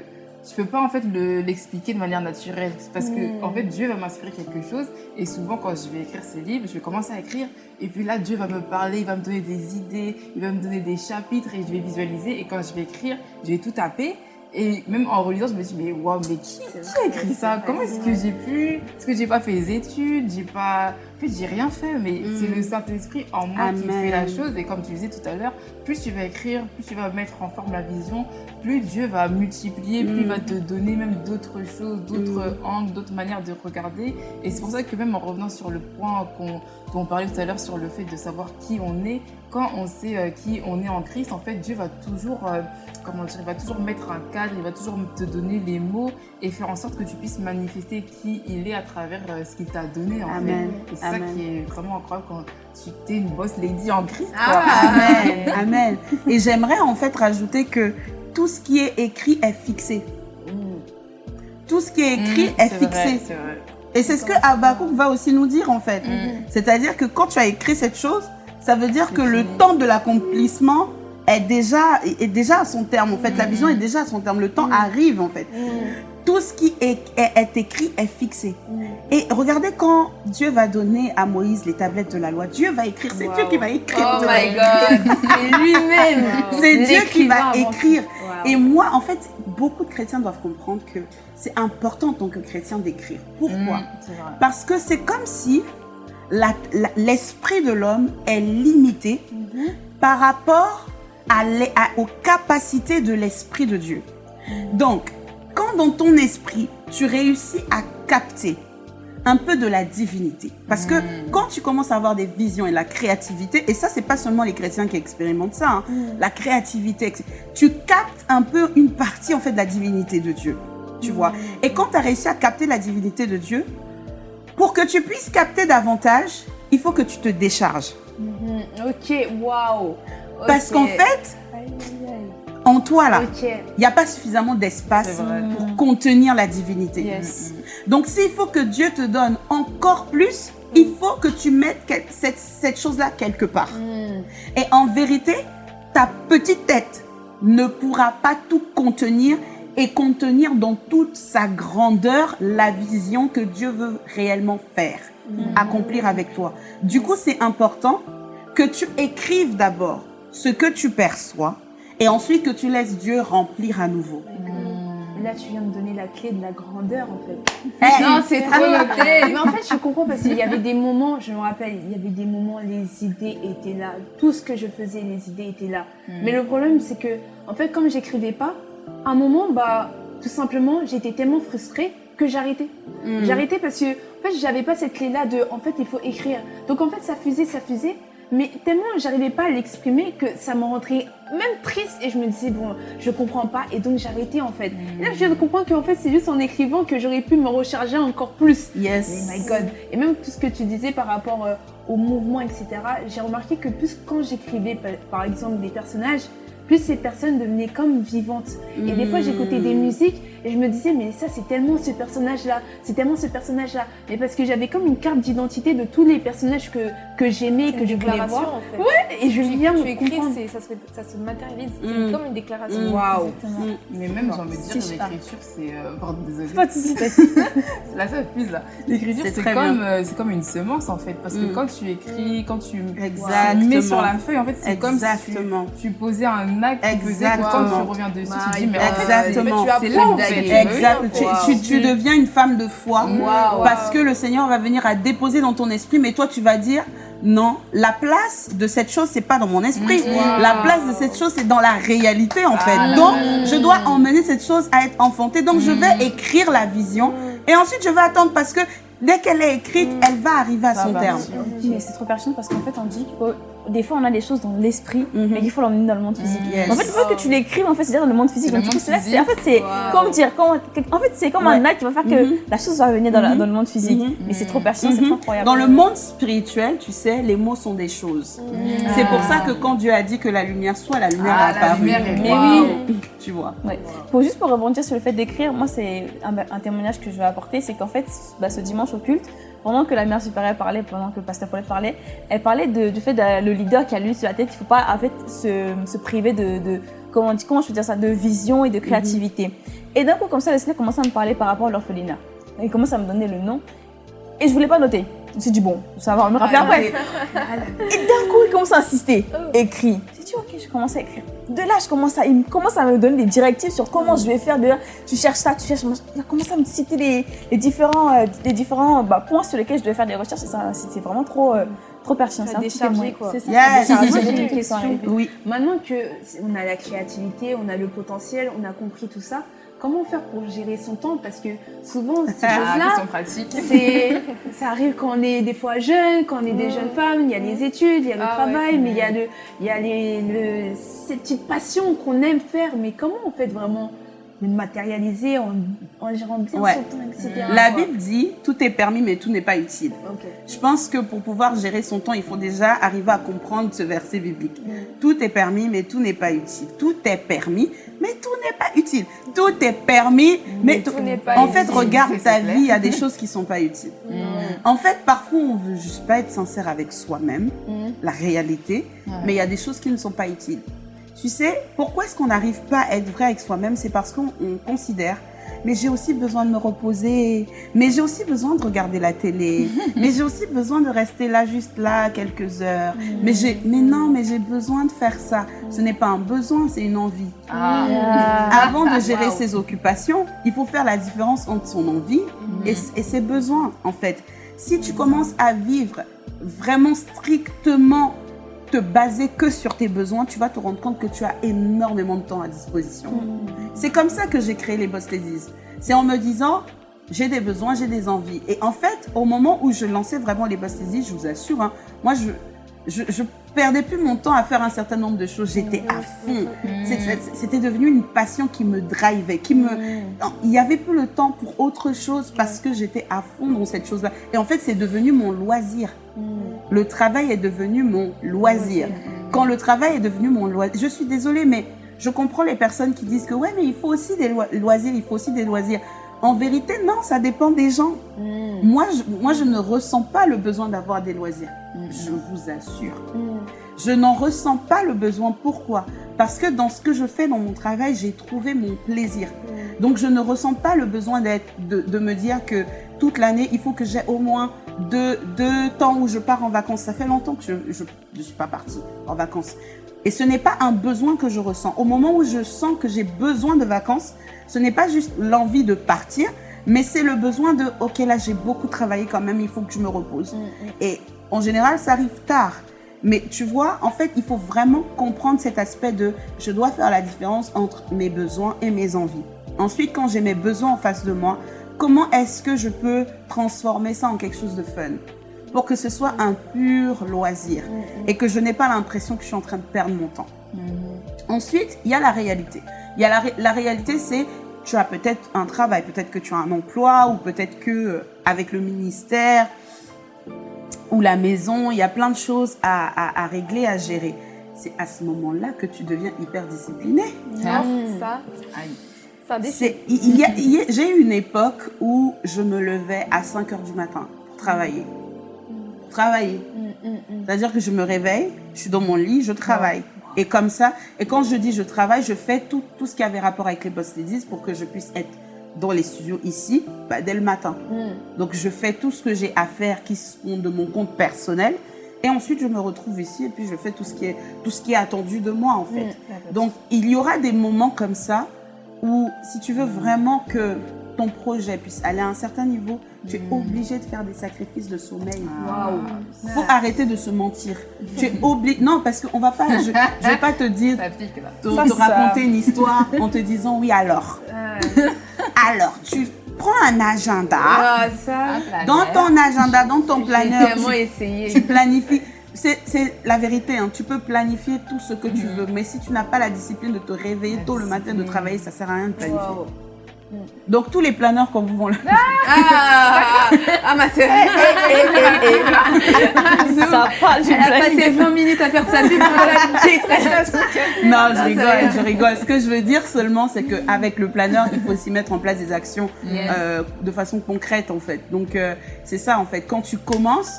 je peux pas en fait le- l'expliquer de manière naturelle. Parce que en fait Dieu va m'inspirer quelque chose et souvent quand je vais écrire ces livres, je vais commencer à écrire et puis là Dieu va me parler, il va me donner des idées, il va me donner des chapitres et je vais visualiser et quand je vais écriire, je vais tout taper. Et même en relisant, je me dis, mais waouh, mais qui, qui a écrit ça? Comment est-ce que j'ai pu? Est-ce que j'ai pas fait les études? J'ai pas. J'ai rien fait, mais Mm. c'est le Saint-Esprit en moi qui fait la chose. Et comme tu disais tout à l'heure, plus tu vas écrire, plus tu vas mettre en forme la vision, plus Dieu va multiplier, plus il Mm. va te donner même d'autres choses, d'autres Mm. angles, d'autres manières de regarder. Et c'est pour ça que même en revenant sur le point qu'on dont on parlait tout à l'heure sur le fait de savoir qui on est, quand on sait euh, qui on est en Christ, en fait, Dieu va toujours, euh, comment dire, il va toujours mettre un cadre, il va toujours te donner les mots et faire en sorte que tu puisses manifester qui il est à travers euh, ce qu'il t'a donné, en Amen. fait. C'est ça qui est vraiment incroyable quand tu es une boss lady en Christ. Ah. Amen. <laughs> Amen. Et j'aimerais en fait rajouter que tout ce qui est écrit est fixé. Tout ce qui est écrit Mm, est fixé. vrai, c'est vrai. Et c'est ce que Habakkuk va aussi nous dire en fait. Mm. C'est-à-dire que quand tu as écrit cette chose, ça veut dire que le temps de l'accomplissement est déjà, est déjà à son terme en fait. La vision est déjà à son terme. Le temps arrive en fait. Tout ce qui est, est- est écrit est fixé. Et regardez quand Dieu va donner à Moïse les tablettes de la loi, Dieu va écrire. C'est Dieu qui va écrire. Oh my god, <laughs> c'est lui-même. C'est Dieu qui va écrire. Et moi, en fait, beaucoup de chrétiens doivent comprendre que c'est important en tant que chrétien d'écrire. Pourquoi Mm. Parce que c'est comme si l'esprit de l'homme est limité par rapport à l'e- à- aux capacités de l'esprit de Dieu. Donc, quand dans ton esprit, tu réussis à capter un peu de la divinité. Parce que quand tu commences à avoir des visions et la créativité, et ça, c'est pas seulement les chrétiens qui expérimentent ça, hein, la créativité, tu captes un peu une partie en fait de la divinité de Dieu. Tu vois Et quand tu as réussi à capter la divinité de Dieu, pour que tu puisses capter davantage, il faut que tu te décharges. Mhm, Ok, waouh. Parce qu'en fait, Aïe, aïe, aïe. En toi là, il n'y a pas suffisamment d'espace pour contenir la divinité. Yes. Donc s'il faut que Dieu te donne encore plus, il faut que tu mettes cette, cette chose-là quelque part. Mhm. Et en vérité, ta petite tête ne pourra pas tout contenir et contenir dans toute sa grandeur la vision que Dieu veut réellement faire, accomplir avec toi. Du coup, c'est important que tu écrives d'abord ce que tu perçois et ensuite que tu laisses Dieu remplir à nouveau. Là, tu viens de donner la clé de la grandeur, en fait. Eh, Non, c'est trop. Mais en fait, je comprends parce qu'il y avait des moments, je me rappelle, il y avait des moments, les idées étaient là. Tout ce que je faisais, les idées étaient là. Mais le problème, c'est que, en fait, comme j'écrivais pas, à un moment, bah, tout simplement, j'étais tellement frustrée que j'arrêtais. Mm. J'arrêtais parce que, en fait, j'avais pas cette clé-là de, en fait, il faut écrire. Donc, en fait, ça fusait, ça fusait. Mais tellement j'arrivais pas à l'exprimer que ça me rentrait même triste et je me disais bon je comprends pas et donc j'arrêtais en fait. Et là je viens de comprendre qu'en fait c'est juste en écrivant que j'aurais pu me recharger encore plus. Yes. Oh my god. Et même tout ce que tu disais par rapport euh, au mouvement, etc. J'ai remarqué que plus quand j'écrivais par, par exemple des personnages, plus ces personnes devenaient comme vivantes. Et des fois j'écoutais des musiques et je me disais mais ça c'est tellement ce personnage-là, c'est tellement ce personnage-là. Mais parce que j'avais comme une carte d'identité de tous les personnages que, que j'aimais, que je voulais déclaration voir. en fait. Et je tu, viens tu de écris, ça se, ça se matérialise. Mm. C'est comme une déclaration. Mm. Waouh. Exactement. Mais même, j'ai envie de dire, l'écriture, c'est. euh, pardon, désolée. Pas de souci. Là, ça fuse là. L'écriture, C'est comme, euh, c'est comme une semence en fait. Parce que Mm. quand tu écris, quand tu Exactement. tu mets sur la feuille, en fait, c'est comme si Exactement. tu, tu posais un acte faisait que quand Exactement. tu reviens dessus, tu dis, mais en fait, Exactement. c'est- Exact. Tu, Wow. tu- tu deviens une femme de foi parce que le Seigneur va venir à déposer dans ton esprit, mais toi tu vas dire non, la place de cette chose c'est pas dans mon esprit. Wow. La place de cette chose c'est dans la réalité en fait. Ah. Donc je dois emmener cette chose à être enfantée. Donc je Mm. vais écrire la vision et ensuite je vais attendre parce que dès qu'elle est écrite, elle va arriver à Ça son terme. Mais c'est trop pertinent parce qu'en fait, on dit que des fois, on a des choses dans l'esprit, Mhm. mais qu'il faut l'emmener dans le monde physique. Mhm. Yes. En fait, il faut que tu l'écrives, en fait, c'est-à-dire dans le monde physique. C'est le monde c'est là, c'est- en fait, c'est Wow. comme dire, comme- en fait, c'est comme un acte qui va faire que Mhm. la chose va venir dans, la- Mhm. dans le monde physique. Mhm. Mais c'est trop pertinent, c'est Mhm. trop incroyable. Dans le monde spirituel, tu sais, les mots sont des choses. C'est pour ça que quand Dieu a dit que la lumière soit, la lumière Ah, a la apparu. lumière est Mais Wow. oui. Tu vois. Ouais. Pour juste pour rebondir sur le fait d'écrire, moi c'est un, un témoignage que je vais apporter, c'est qu'en fait, bah, ce dimanche au culte, pendant que la mère supérieure parlait, pendant que le pasteur Paulette parlait, elle parlait de- du fait que le leader qui a lui sur la tête, il faut pas en fait se, se priver de, de- comment, on je peux dire ça, de vision et de créativité. Et d'un coup comme ça, le Seigneur commence à me parler par rapport à l'orphelinat. Il commence à me donner le nom et je voulais pas noter. Je me suis dit, bon, ça va me rappeler après. Et d'un coup, il commence à insister. Écris. Dit, ok, je commence à écrire. De là, je commence à, il me commence à me donner des directives sur comment je vais faire. De là, tu cherches ça, tu cherches. Il a commencé à me citer les, les différents, euh, les différents bah, points sur lesquels je devais faire des recherches. Ça, c'était vraiment trop, euh, trop pertinent. Ça C'est un déchargé, quoi. C'est ça. Moi, des j'ai une directives qui sont question. arrivées. Oui. Maintenant que on a la créativité, on a le potentiel, on a compris tout ça, comment faire pour gérer son temps? Parce que souvent, ces <laughs> Ah, choses-là, c'est, ça arrive quand on est des fois jeune, quand on est des Mm. jeunes femmes, il y a les études, il y a le Ah travail, ouais. mais il y a, le, il y a les, le, ces petites passions qu'on aime faire. Mais comment on fait vraiment le matérialiser en, en gérant bien Ouais. son temps, etc. La. Bible dit tout est permis, mais tout n'est pas utile. Je pense que pour pouvoir gérer son temps, il faut déjà arriver à comprendre ce verset biblique. Tout est permis, mais tout n'est pas utile. Tout est permis, mais tout n'est pas utile. Tout est permis, mais, tout tout- n'est pas En fait, utile. regarde ta vie, il y a des choses qui sont pas utiles. En fait, parfois, on veut juste pas être sincère avec soi-même, la réalité, mais il y a des choses qui ne sont pas utiles. Tu sais, pourquoi est-ce qu'on n'arrive pas à être vrai avec soi-même? C'est parce qu'on on considère, mais j'ai aussi besoin de me reposer, mais j'ai aussi besoin de regarder la télé, <laughs> mais j'ai aussi besoin de rester là, juste là, quelques heures. Mais, mais non, mais j'ai besoin de faire ça. Ce n'est pas un besoin, c'est une envie. Ah. Avant de gérer Wow. ses occupations, il faut faire la différence entre son envie et, et ses besoins, en fait. Si tu commences à vivre vraiment strictement te baser que sur tes besoins, tu vas te rendre compte que tu as énormément de temps à disposition. C'est comme ça que j'ai créé les Boss Ladies. C'est en me disant, j'ai des besoins, j'ai des envies. Et en fait, au moment où je lançais vraiment les Boss Ladies, je vous assure, hein, moi, je, je, je perdais plus mon temps à faire un certain nombre de choses. J'étais à fond. C'est- C'était devenu une passion qui me drivait, qui me... Non, Il n'y avait plus le temps pour autre chose parce que j'étais à fond dans cette chose-là. Et en fait, c'est devenu mon loisir. Le travail est devenu mon loisir. Quand le travail est devenu mon loisir, je suis désolée, mais je comprends les personnes qui disent que ouais, mais il faut aussi des loi- loisirs, il faut aussi des loisirs. En vérité, non, ça dépend des gens. Moi, je, moi, je ne ressens pas le besoin d'avoir des loisirs. Je vous assure. Je n'en ressens pas le besoin. Pourquoi? Parce que dans ce que je fais dans mon travail, j'ai trouvé mon plaisir. Donc, je ne ressens pas le besoin d'être, de, de me dire que toute l'année, il faut que j'ai au moins deux, deux temps où je pars en vacances. Ça fait longtemps que je ne suis pas partie en vacances. Et ce n'est pas un besoin que je ressens. Au moment où je sens que j'ai besoin de vacances, ce n'est pas juste l'envie de partir, mais c'est le besoin de, ok, là j'ai beaucoup travaillé quand même, il faut que je me repose. Et en général, ça arrive tard. Mais tu vois, en fait, il faut vraiment comprendre cet aspect de, je dois faire la différence entre mes besoins et mes envies. Ensuite, quand j'ai mes besoins en face de moi, comment est-ce que je peux transformer ça en quelque chose de fun? Pour que ce soit un pur loisir et que je n'ai pas l'impression que je suis en train de perdre mon temps. Ensuite, il y a la réalité. Il y a la, ré- la réalité, c'est tu as peut-être un travail, peut-être que tu as un emploi ou peut-être que euh, avec le ministère ou la maison, il y a plein de choses à, à- à régler, à gérer. C'est à ce moment-là que tu deviens hyper discipliné. Ah. Ça. C'est- il- il y a- il y a- J'ai eu une époque où je me levais à 5 heures du matin pour travailler. Pour travailler. C'est-à-dire que je me réveille, je suis dans mon lit, je travaille. Et comme ça, et quand je dis je travaille, je fais tout, tout ce qui avait rapport avec les Boss Ladies pour que je puisse être dans les studios ici bah, dès le matin. Donc je fais tout ce que j'ai à faire qui sont de mon compte personnel. Et ensuite, je me retrouve ici et puis je fais tout ce qui est, tout ce qui est attendu de moi en fait. Donc il y aura des moments comme ça où si tu veux vraiment que ton projet puisse aller à un certain niveau, tu es obligé de faire des sacrifices de sommeil. Il faut arrêter de se mentir. Tu es obligé. Non, parce qu'on va pas. Je, je <laughs> vais pas te dire, Ça pique là. te, Ça, te ça. raconter une histoire en te disant oui alors. Alors, tu prends un agenda. Ah, ça, Dans ton agenda, dans ton planeur, tu, essayé. tu planifies. C'est la vérité, hein. tu peux planifier tout ce que tu veux, mais si tu n'as pas la discipline de te réveiller La tôt le matin, de travailler, ça sert à rien de planifier. Wow. Donc tous les planeurs, quand vous vont le... Ah, ah ma sœur, Ça parle du elle a passé 20 minutes à faire sa pub pour la détresse. <laughs> Non, je ça rigole, je rigole. Ce que je veux dire seulement, c'est qu'avec le planeur, il faut aussi mettre en place des actions Yes. euh, de façon concrète, en fait. Donc, euh, c'est ça, en fait. Quand tu commences,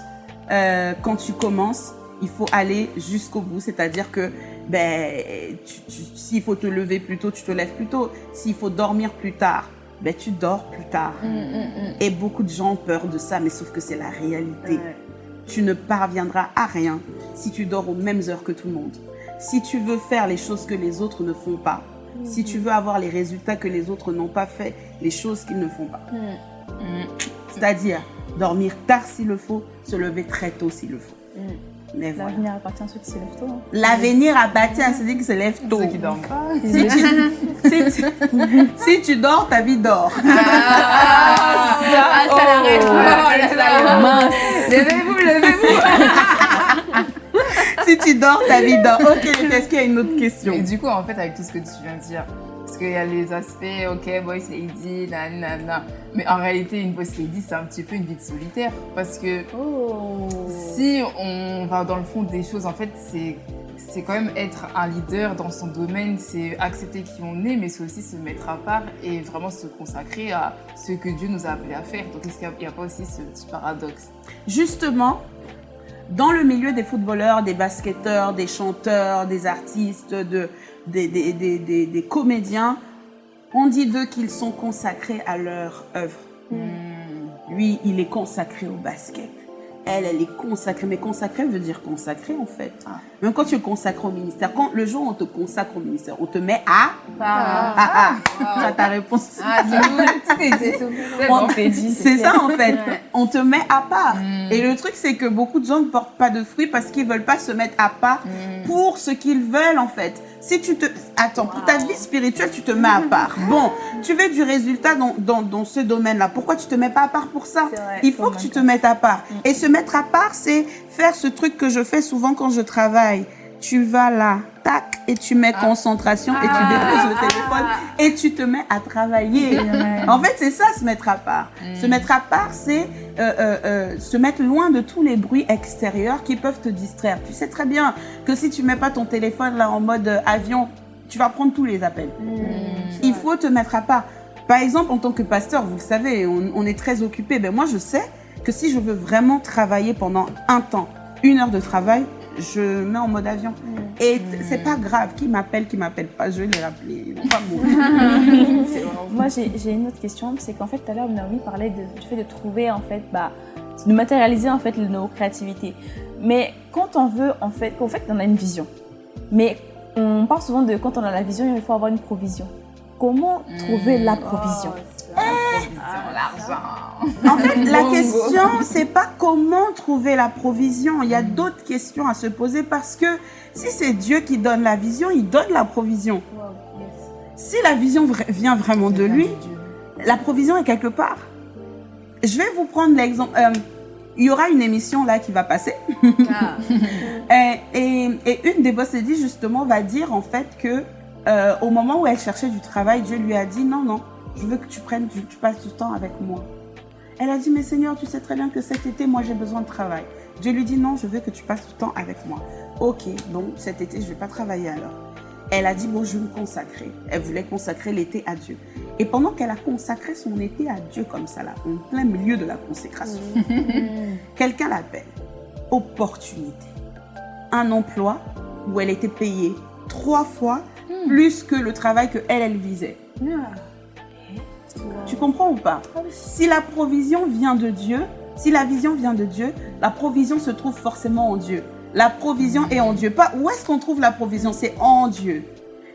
euh, quand tu commences, il faut aller jusqu'au bout. C'est-à-dire que, ben, s'il faut te lever plus tôt, tu te lèves plus tôt. S'il faut dormir plus tard, ben, tu dors plus tard. Et beaucoup de gens ont peur de ça, mais sauf que c'est la réalité. Tu ne parviendras à rien si tu dors aux mêmes heures que tout le monde. Si tu veux faire les choses que les autres ne font pas, si tu veux avoir les résultats que les autres n'ont pas fait, les choses qu'ils ne font pas. C'est-à-dire dormir tard s'il le faut, se lever très tôt s'il le faut. Mais voilà. L'avenir appartient à ceux qui se lèvent tôt. hein. L'avenir appartient à celui qui se lève tôt. Ceux qui dorment pas. Si tu, <laughs> si tu- si tu dors, ta vie dort. Ah, ça l'arrête. Oh, Oh, là là. Mince Levez-vous, levez-vous. <laughs> si tu dors, ta vie dort. Ok, est-ce qu'il y a une autre question? Et du coup, en fait, avec tout ce que tu viens de dire, parce qu'il y a les aspects, ok, boys lady, nanana, mais en réalité, une boss lady, c'est un petit peu une vie de solitaire. Parce que Oh si on va dans le fond des choses, en fait, c'est c'est quand même être un leader dans son domaine, c'est accepter qui on est, mais c'est aussi se mettre à part et vraiment se consacrer à ce que Dieu nous a appelé à faire. Donc, est-ce qu'il n'y a, pas aussi ce petit paradoxe? Justement, dans le milieu des footballeurs, des basketteurs, des chanteurs, des artistes, de, des, des- des- des- comédiens, on dit d'eux qu'ils sont consacrés à leur œuvre. Lui, il est consacré au basket. Elle, elle est consacrée. Mais consacré veut dire consacré, en fait. Ah. Même quand tu es consacré au ministère, quand le jour où on te consacre au ministère, on te met à... Ah, Ah, ah, tu as ta réponse. Ah, c'est <laughs> ça en fait. On te met à part. Mm. Et le truc, c'est que beaucoup de gens ne portent pas de fruits parce qu'ils veulent pas se mettre à part Mm. pour ce qu'ils veulent en fait. Si tu te... Attends, pour ta vie spirituelle, tu te mets à part. Bon, tu veux du résultat dans, dans, dans ce domaine-là. Pourquoi tu te mets pas à part pour ça? Vrai, Il faut que tu te mettes à part. Et se mettre à part, c'est faire ce truc que je fais souvent quand je travaille. Tu vas là, tac, et tu mets concentration et tu déposes le téléphone et tu te mets à travailler. <laughs> En fait, c'est ça, se mettre à part. Se mettre à part, c'est euh, euh, euh, se mettre loin de tous les bruits extérieurs qui peuvent te distraire. Tu sais très bien que si tu mets pas ton téléphone là en mode avion, tu vas prendre tous les appels. Il faut te mettre à part. Par exemple, en tant que pasteur, vous le savez, on, on est très occupé. Ben moi, je sais que si je veux vraiment travailler pendant un temps, une heure de travail, je mets en mode avion. Et c'est pas grave, qui m'appelle, qui m'appelle pas, je vais les rappeler. Ils vont pas mourir. <laughs> Moi, j'ai une autre question. C'est qu'en fait, tout à l'heure, Naomi parlait de- du fait de trouver, en fait, bah, de matérialiser, en fait, nos créativités. Mais quand on veut, en fait, qu'en fait, on a une vision. Mais on parle souvent de quand on a la vision, il faut avoir une provision. Comment trouver la provision? L'argent. En fait, la question, c'est pas comment trouver la provision. Il y a d'autres questions à se poser parce que si c'est Dieu qui donne la vision, il donne la provision. Si la vision vient vraiment de lui, la provision est quelque part. Je vais vous prendre l'exemple. euh, il y aura une émission là qui va passer. Ah. <laughs> Et, et- et une des boss ladies, justement, va dire en fait que euh, au moment où elle cherchait du travail, Dieu lui a dit non, non, je veux que tu prennes, tu passes du temps avec moi. Elle a dit, mais Seigneur, tu sais très bien que cet été, moi, j'ai besoin de travail. Dieu lui dit, non, je veux que tu passes du temps avec moi. Ok, donc cet été, je vais pas travailler alors. Elle a dit, bon, je vais me consacrer. Elle voulait consacrer l'été à Dieu. Et pendant qu'elle a consacré son été à Dieu comme ça, là, en plein milieu de la consécration, <laughs> quelqu'un l'appelle. Opportunité. Un emploi où elle était payée trois fois plus que le travail que elle, elle visait. Tu comprends ou pas? Si la provision vient de Dieu, si la vision vient de Dieu, la provision se trouve forcément en Dieu. La provision est en Dieu. Pas où est-ce qu'on trouve la provision? C'est en Dieu.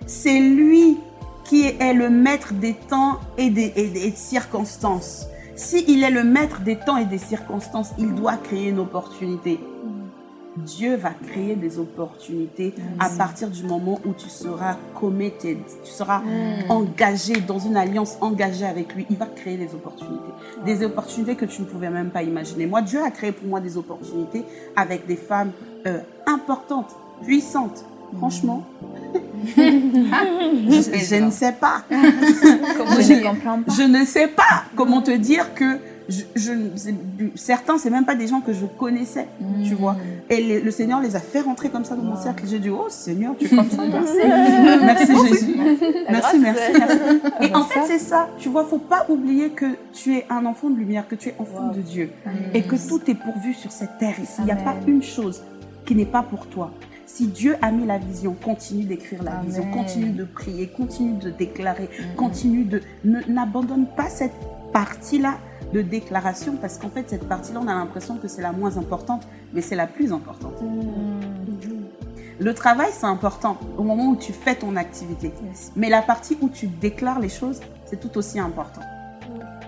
C'est lui qui est le maître des temps et des, et des circonstances. S'il est le maître des temps et des circonstances, il doit créer une opportunité. Dieu va créer des opportunités à partir du moment où tu seras committed, tu seras engagé dans une alliance engagée avec lui. Il va créer des opportunités, des opportunités que tu ne pouvais même pas imaginer. Moi, Dieu a créé pour moi des opportunités avec des femmes euh, importantes, puissantes. Franchement, <laughs> je, je ne sais. Je pas. Je ne sais pas comment te dire que je, je- certains, c'est même pas des gens que je connaissais, tu vois. Et les- le Seigneur les a fait rentrer comme ça dans mon cercle. J'ai dit, oh Seigneur, tu es comme ça, merci. merci Jésus. Merci, merci, merci. Et en fait, c'est ça. Tu vois, faut pas oublier que tu es un enfant de lumière, que tu es enfant de Dieu. Et que tout est pourvu sur cette terre ici. Il n'y a pas une chose qui n'est pas pour toi. Si Dieu a mis la vision, continue d'écrire la Amen. vision, continue de prier, continue de déclarer, Mhm. continue de... ne- N'abandonne pas cette partie-là de déclaration parce qu'en fait, cette partie-là, on a l'impression que c'est la moins importante, mais c'est la plus importante. Le travail, c'est important au moment où tu fais ton activité. Mais la partie où tu déclares les choses, c'est tout aussi important.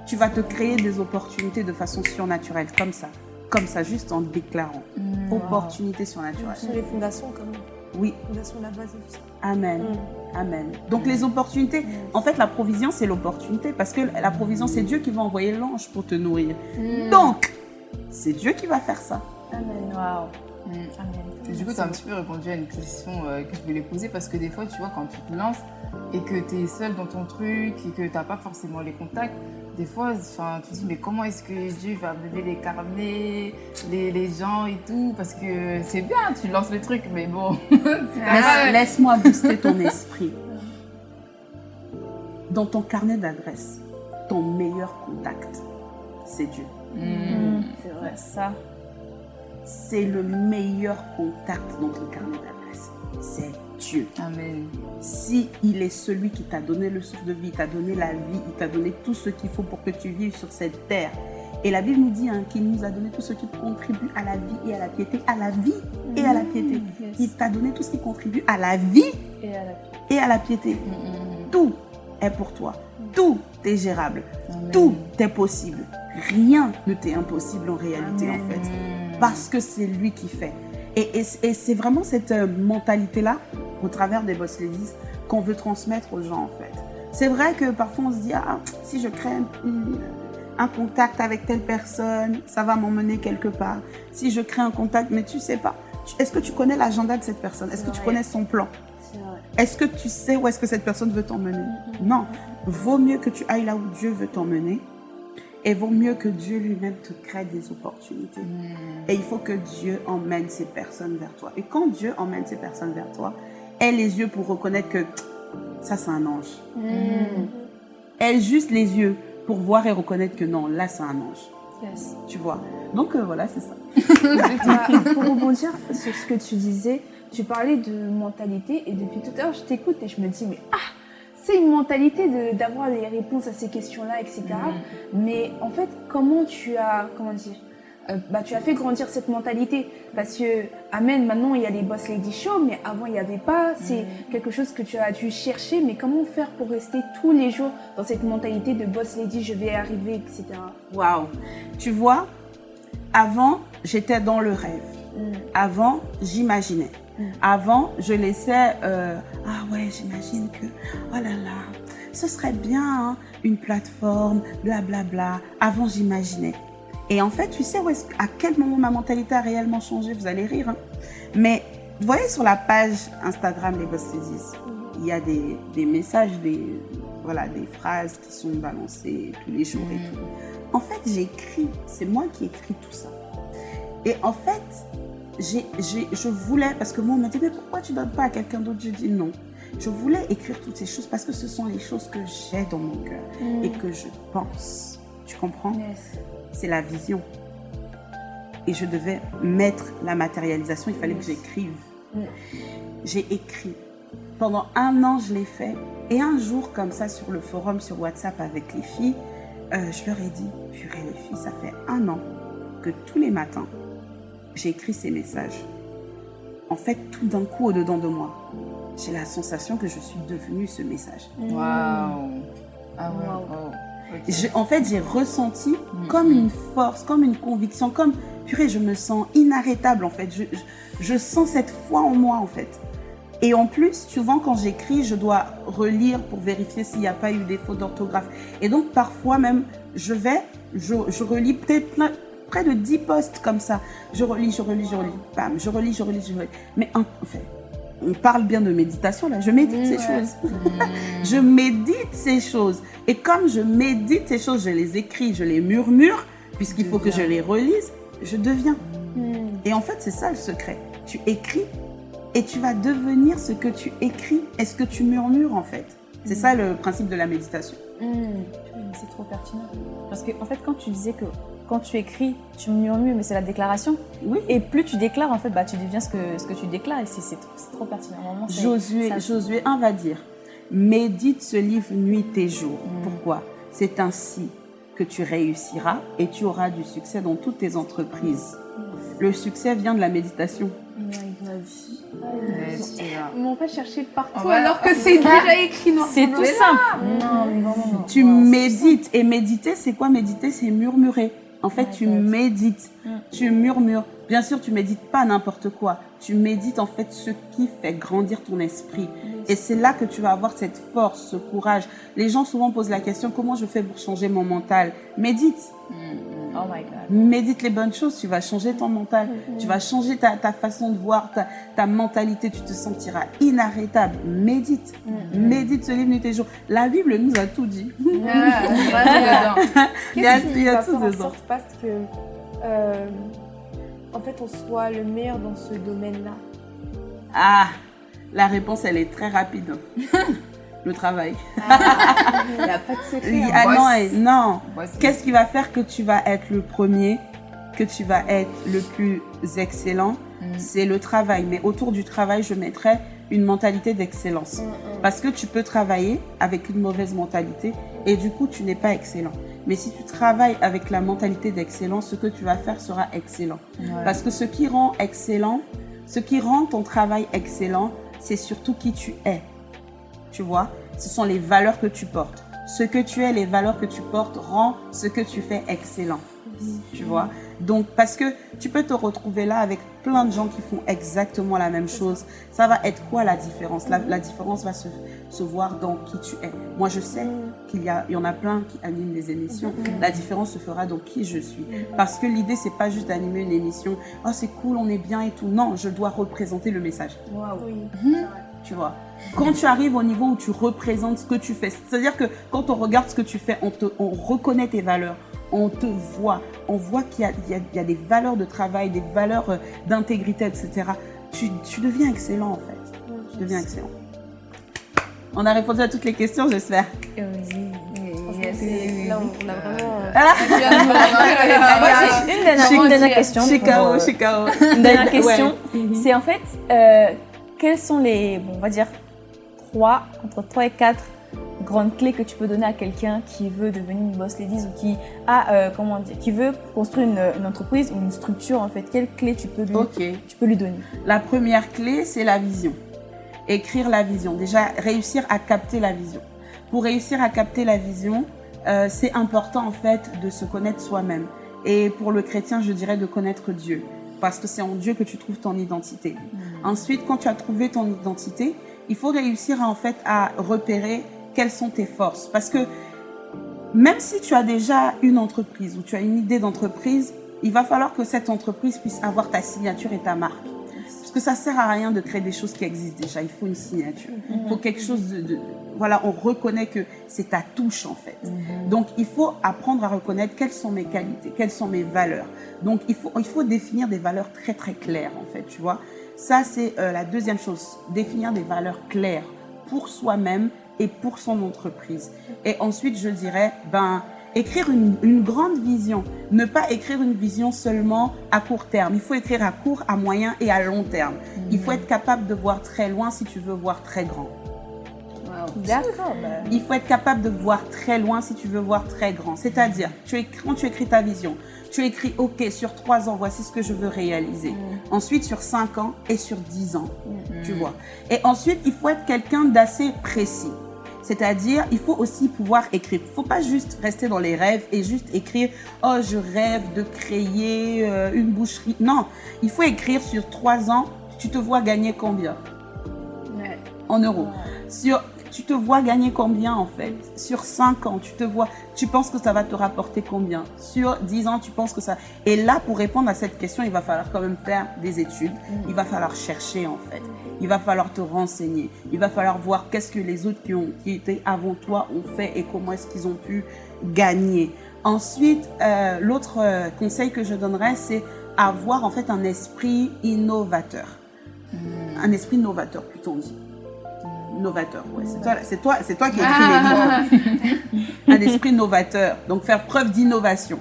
Tu vas te créer des opportunités de façon surnaturelle, comme ça. Comme ça, juste en déclarant. Mm. Opportunités surnaturelles. Sur les fondations, comme Oui, fondation, la base et tout ça. Amen. Amen. Donc les opportunités, en fait la provision c'est l'opportunité parce que la provision c'est Dieu qui va envoyer l'ange pour te nourrir. Donc c'est Dieu qui va faire ça. Amen. Waouh. Mm. Et du coup, tu as un petit peu répondu à une question euh, que je voulais poser parce que des fois, tu vois, quand tu te lances et que tu es seul dans ton truc et que tu n'as pas forcément les contacts, des fois, enfin, tu te dis, mais comment est-ce que Dieu va me donner les carnets, les, les gens et tout? Parce que c'est bien, tu lances le truc, mais bon. <laughs> Laisse-. Laisse-moi booster ton esprit. Dans ton carnet d'adresse, ton meilleur contact, c'est Dieu. Mm. C'est vrai. Ça. C'est le meilleur contact dans ton carnet d'adresse. C'est Dieu. Amen. Si il est celui qui t'a donné le souffle de vie, il t'a donné la vie, il t'a donné tout ce qu'il faut pour que tu vives sur cette terre. Et la Bible nous dit hein, qu'il nous a donné tout ce qui contribue à la vie et à la piété, à la vie et à la piété. Il t'a donné tout ce qui contribue à la vie Et à la et à la piété. Mm, mm, Tout est pour toi. Tout est gérable. mm. Amen. Tout est possible. Rien ne t'est impossible en réalité en fait Mm. parce que c'est lui qui fait. Et, et- et c'est vraiment cette euh, mentalité-là, au travers des Boss Ladies, qu'on veut transmettre aux gens, en fait. C'est vrai que parfois on se dit, ah, si je crée un, un contact avec telle personne, ça va m'emmener quelque part. Si je crée un contact, mais tu sais pas, est-ce que tu connais l'agenda de cette personne? Est-ce que tu connais son plan? Est-ce que tu sais où est-ce que cette personne veut t'emmener? Non. Vaut mieux que tu ailles là où Dieu veut t'emmener. Et vaut mieux que Dieu lui-même te crée des opportunités. Mm. Et il faut que Dieu emmène ces personnes vers toi. Et quand Dieu emmène ces personnes vers toi, aie les yeux pour reconnaître que ça, c'est un ange. Aie juste les yeux pour voir et reconnaître que non, là, c'est un ange. Yes. Tu vois Donc euh, voilà, c'est ça. Bah, <laughs> pour rebondir sur ce que tu disais, tu parlais de mentalité et depuis tout à l'heure, je t'écoute et je me dis, mais ah, c'est une mentalité d'avoir les réponses à ces questions-là, etc. Mais en fait, comment tu as, comment dire, euh, bah, tu as fait grandir cette mentalité? Parce que, amen, maintenant il y a les Boss Lady Show, mais avant il n'y avait pas. C'est quelque chose que tu as dû chercher, mais comment faire pour rester tous les jours dans cette mentalité de Boss Lady, je vais arriver, etc. Waouh Tu vois, avant, j'étais dans le rêve. Avant, j'imaginais. Avant, je laissais, euh, ah ouais, j'imagine que, oh là là, ce serait bien hein, une plateforme, blablabla. Avant, j'imaginais. Et en fait, tu sais où à quel moment ma mentalité a réellement changé Vous allez rire. hein. Mais vous voyez sur la page Instagram Les Boss il y a des, des messages, des, voilà, des phrases qui sont balancées tous les jours et tout. En fait, j'écris, c'est moi qui écris tout ça. Et en fait, je voulais, parce que moi, on m'a dit, mais pourquoi tu donnes pas à quelqu'un d'autre? Je dis non. Je voulais écrire toutes ces choses parce que ce sont les choses que j'ai dans mon cœur et que je pense. Tu comprends? C'est la vision. Et je devais mettre la matérialisation, il fallait que j'écrive. J'ai écrit. Pendant un an, je l'ai fait. Et un jour, comme ça, sur le forum, sur WhatsApp avec les filles, euh, je leur ai dit, purée les filles, ça fait un an que tous les matins, j'ai écrit ces messages. En fait, tout d'un coup, au-dedans de moi, j'ai la sensation que je suis devenue ce message. Waouh. Ah ouais. wow. Ok. Je- en fait, j'ai ressenti comme une force, comme une conviction, comme, purée, je me sens inarrêtable, en fait. Je, je, je sens cette foi en moi, en fait. Et en plus, souvent, quand j'écris, je dois relire pour vérifier s'il n'y a pas eu des fautes d'orthographe. Et donc, parfois même, je vais, je, je relis peut-être plein- près de 10 postes comme ça. Je relis, je relis, je relis. Bam, je relis, je relis, je relis. Mais en fait, on parle bien de méditation, là. Je médite ces choses. <laughs> je médite ces choses. Et comme je médite ces choses, je les écris, je les murmure, puisqu'il faut que je les relise, je deviens. Et en fait, c'est ça le secret. Tu écris et tu vas devenir ce que tu écris et ce que tu murmures, en fait. C'est ça le principe de la méditation. C'est trop pertinent. Parce que, en fait, quand tu disais que quand tu écris, tu murmures, mais c'est la déclaration. Oui. Et plus tu déclares, en fait, bah, tu deviens ce que, ce que tu déclares. Et c'est trop, pertinent. Vraiment, Josué, ça- Josué 1 va dire Médite ce livre nuit et jour. Mm. Pourquoi? C'est ainsi que tu réussiras et tu auras du succès dans toutes tes entreprises. Le succès vient de la méditation. J'étais là. On va chercher partout alors que c'est déjà écrit noir C'est tout simple. Non, vraiment, non. Tu médites. Et méditer, c'est quoi? Méditer C'est murmurer. En fait, My tu God. médites. Mm. Tu murmures. Bien sûr, tu médites pas n'importe quoi. Tu médites en fait ce qui fait grandir ton esprit. Et c'est là que tu vas avoir cette force, ce courage. Les gens souvent posent la question comment je fais pour changer mon mental? Médite. Oh my God. Médite les bonnes choses, tu vas changer ton mental, tu vas changer ta, ta façon de voir, ta, ta mentalité, tu te sentiras inarrêtable. Médite, médite ce livre nuit et jour. La Bible nous a tout dit. Ah. Il y a, il y a tout dedans. que, euh, en fait, on soit le meilleur dans ce domaine-là Ah, la réponse, elle est très rapide. <laughs> Le travail. Il n'y a pas de secret. hein. Ah boss. non, non. Qu'est-ce qui va faire que tu vas être le premier, que tu vas être le plus excellent? Mm. C'est le travail. Mais autour du travail, je mettrais une mentalité d'excellence. Parce que tu peux travailler avec une mauvaise mentalité et du coup, tu n'es pas excellent. Mais si tu travailles avec la mentalité d'excellence, ce que tu vas faire sera excellent. Ouais. Parce que ce qui rend excellent, ce qui rend ton travail excellent, c'est surtout qui tu es. Tu vois, ce sont les valeurs que tu portes. Ce que tu es, les valeurs que tu portes, rend ce que tu fais excellent. Tu vois? Donc, parce que tu peux te retrouver là avec plein de gens qui font exactement la même chose. Ça va être quoi la différence? La, la différence va se, se voir dans qui tu es. Moi, je sais qu'il y, a- il y en a plein qui animent des émissions. La différence se fera dans qui je suis. Parce que l'idée, c'est pas juste d'animer une émission. Oh, c'est cool, on est bien et tout. Non, je dois représenter le message Oui. tu vois. Quand tu arrives au niveau où tu représentes ce que tu fais, c'est-à-dire que quand on regarde ce que tu fais, on, te, on reconnaît tes valeurs, on te voit, on voit qu'il y a, y y des valeurs de travail, des valeurs euh, d'intégrité, etc. Tu, tu deviens excellent en fait. Tu deviens excellent. On a répondu à toutes les questions, j'espère. Yes. Là, on, on a vraiment. Ah, <laughs> Une dernière, une dernière question. Euh. Une dernière question. Ouais. C'est en fait, euh, quelles sont les, bon, on va dire, trois, entre 3 et 4 grandes clés que tu peux donner à quelqu'un qui veut devenir une boss ladies ou qui a, euh, comment dire, qui veut construire une, une entreprise ou une structure en fait. Quelles clés tu peux lui, tu peux lui donner? La première clé, c'est la vision. Écrire la vision. Déjà, réussir à capter la vision. Pour réussir à capter la vision, euh, c'est important en fait de se connaître soi-même. Et pour le chrétien, je dirais de connaître Dieu. Parce que c'est en Dieu que tu trouves ton identité. Ensuite, quand tu as trouvé ton identité, il faut réussir en fait à repérer quelles sont tes forces? Parce que même si tu as déjà une entreprise ou tu as une idée d'entreprise, il va falloir que cette entreprise puisse avoir ta signature et ta marque. Parce que ça sert à rien de créer des choses qui existent déjà. Il faut une signature. Il faut quelque chose de, de- voilà, on reconnaît que c'est ta touche en fait. Donc il faut apprendre à reconnaître quelles sont mes qualités, quelles sont mes valeurs. Donc il faut, il faut définir des valeurs très très claires en fait, tu vois. Ça c'est euh, la deuxième chose, définir des valeurs claires pour soi-même et pour son entreprise. Et ensuite je dirais, ben écrire une, une grande vision, ne pas écrire une vision seulement à court terme. Il faut écrire à court, à moyen et à long terme. Il faut être capable de voir très loin si tu veux voir très grand. D'accord. bah, Il faut être capable de voir très loin si tu veux voir très grand. C'est-à-dire, tu écris- quand tu écris ta vision, tu écris, OK, sur trois ans, voici ce que je veux réaliser. Ensuite, sur cinq ans et sur dix ans, tu vois. Et ensuite, il faut être quelqu'un d'assez précis. C'est-à-dire, il faut aussi pouvoir écrire. Il ne faut pas juste rester dans les rêves et juste écrire « Oh, je rêve de créer euh, une boucherie ». Non, il faut écrire sur trois ans, tu te vois gagner combien? Ouais. en euros. Sur, tu te vois gagner combien en fait? Sur 5 ans, tu te vois, tu penses que ça va te rapporter combien? Sur 10 ans, tu penses que ça... Et là, pour répondre à cette question, il va falloir quand même faire des études. Il va falloir chercher en fait. Il va falloir te renseigner. Il va falloir voir qu'est-ce que les autres qui, ont, étaient avant toi ont fait et comment est-ce qu'ils ont pu gagner. Ensuite, euh, l'autre euh, conseil que je donnerais, c'est avoir en fait un esprit innovateur. Un esprit novateur, plutôt dit. Novateur. Ouais, c'est toi, c'est toi, c'est toi qui <laughs> écris les mots. Un esprit novateur. Donc faire preuve d'innovation.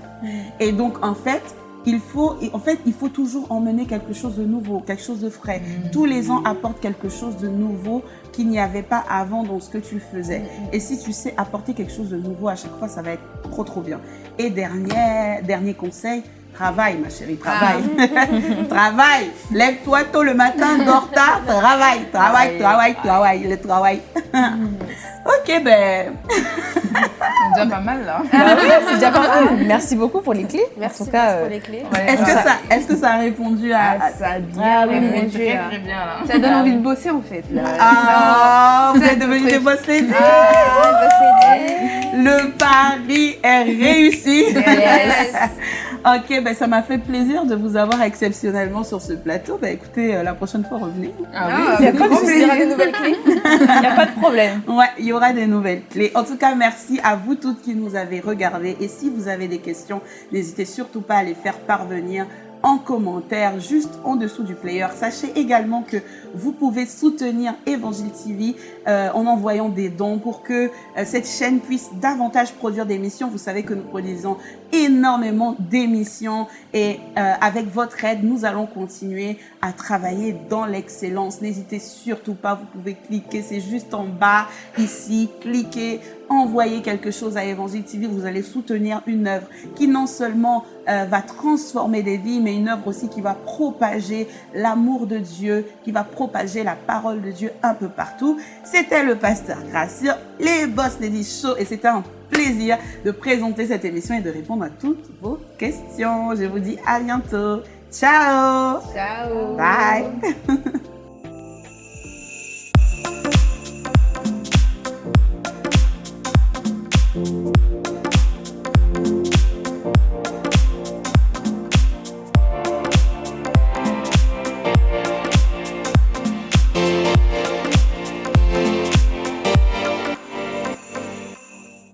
Et donc en fait, il faut, en fait, il faut toujours emmener quelque chose de nouveau, quelque chose de frais. Tous les ans apporte quelque chose de nouveau qu'il n'y avait pas avant dans ce que tu faisais. Et si tu sais apporter quelque chose de nouveau à chaque fois, ça va être trop trop bien. Et dernier, dernier conseil, travaille ma chérie, travaille. <laughs> travaille. Lève-toi tôt le matin, dors tard, travaille, travaille, travaille, travaille, le travail. <laughs> ok, ben, C'est déjà pas mal là. Bah oui, <laughs> c'est déjà pas mal. Merci beaucoup pour les clés. Merci en tout cas, merci euh, pour les clés. est-ce que ça, est-ce que ça a répondu à, à- Ça a bien Ah oui, répondu, Très là. très bien là. Ça donne envie de bosser en fait. Là. Ah, vous êtes devenus des boss ladies. Ah, Le pari est réussi. Yes. Ok, ben ça m'a fait plaisir de vous avoir exceptionnellement sur ce plateau. Ben écoutez, euh, la prochaine fois, revenez. Ah Ah, Il y a pas de des nouvelles clés. il n'y a pas de problème. <laughs> Ouais, il y aura des nouvelles clés. En tout cas, merci à vous toutes qui nous avez regardés. Et si vous avez des questions, n'hésitez surtout pas à les faire parvenir en commentaire juste en dessous du player. Sachez également que vous pouvez soutenir Évangile TV euh, en envoyant des dons pour que euh, cette chaîne puisse davantage produire d'émissions. Vous savez que nous produisons énormément d'émissions et euh, avec votre aide, nous allons continuer à travailler dans l'excellence. N'hésitez surtout pas, vous pouvez cliquer, c'est juste en bas ici, cliquez, envoyez quelque chose à Évangile TV, vous allez soutenir une œuvre qui non seulement euh, va transformer des vies, mais une œuvre aussi qui va propager l'amour de Dieu, qui va propager la parole de Dieu un peu partout. C'était le pasteur Gracieux, les Boss Lady Show, et c'était un plaisir de présenter cette émission et de répondre à toutes vos questions. Je vous dis à bientôt. Ciao Ciao. Bye <laughs>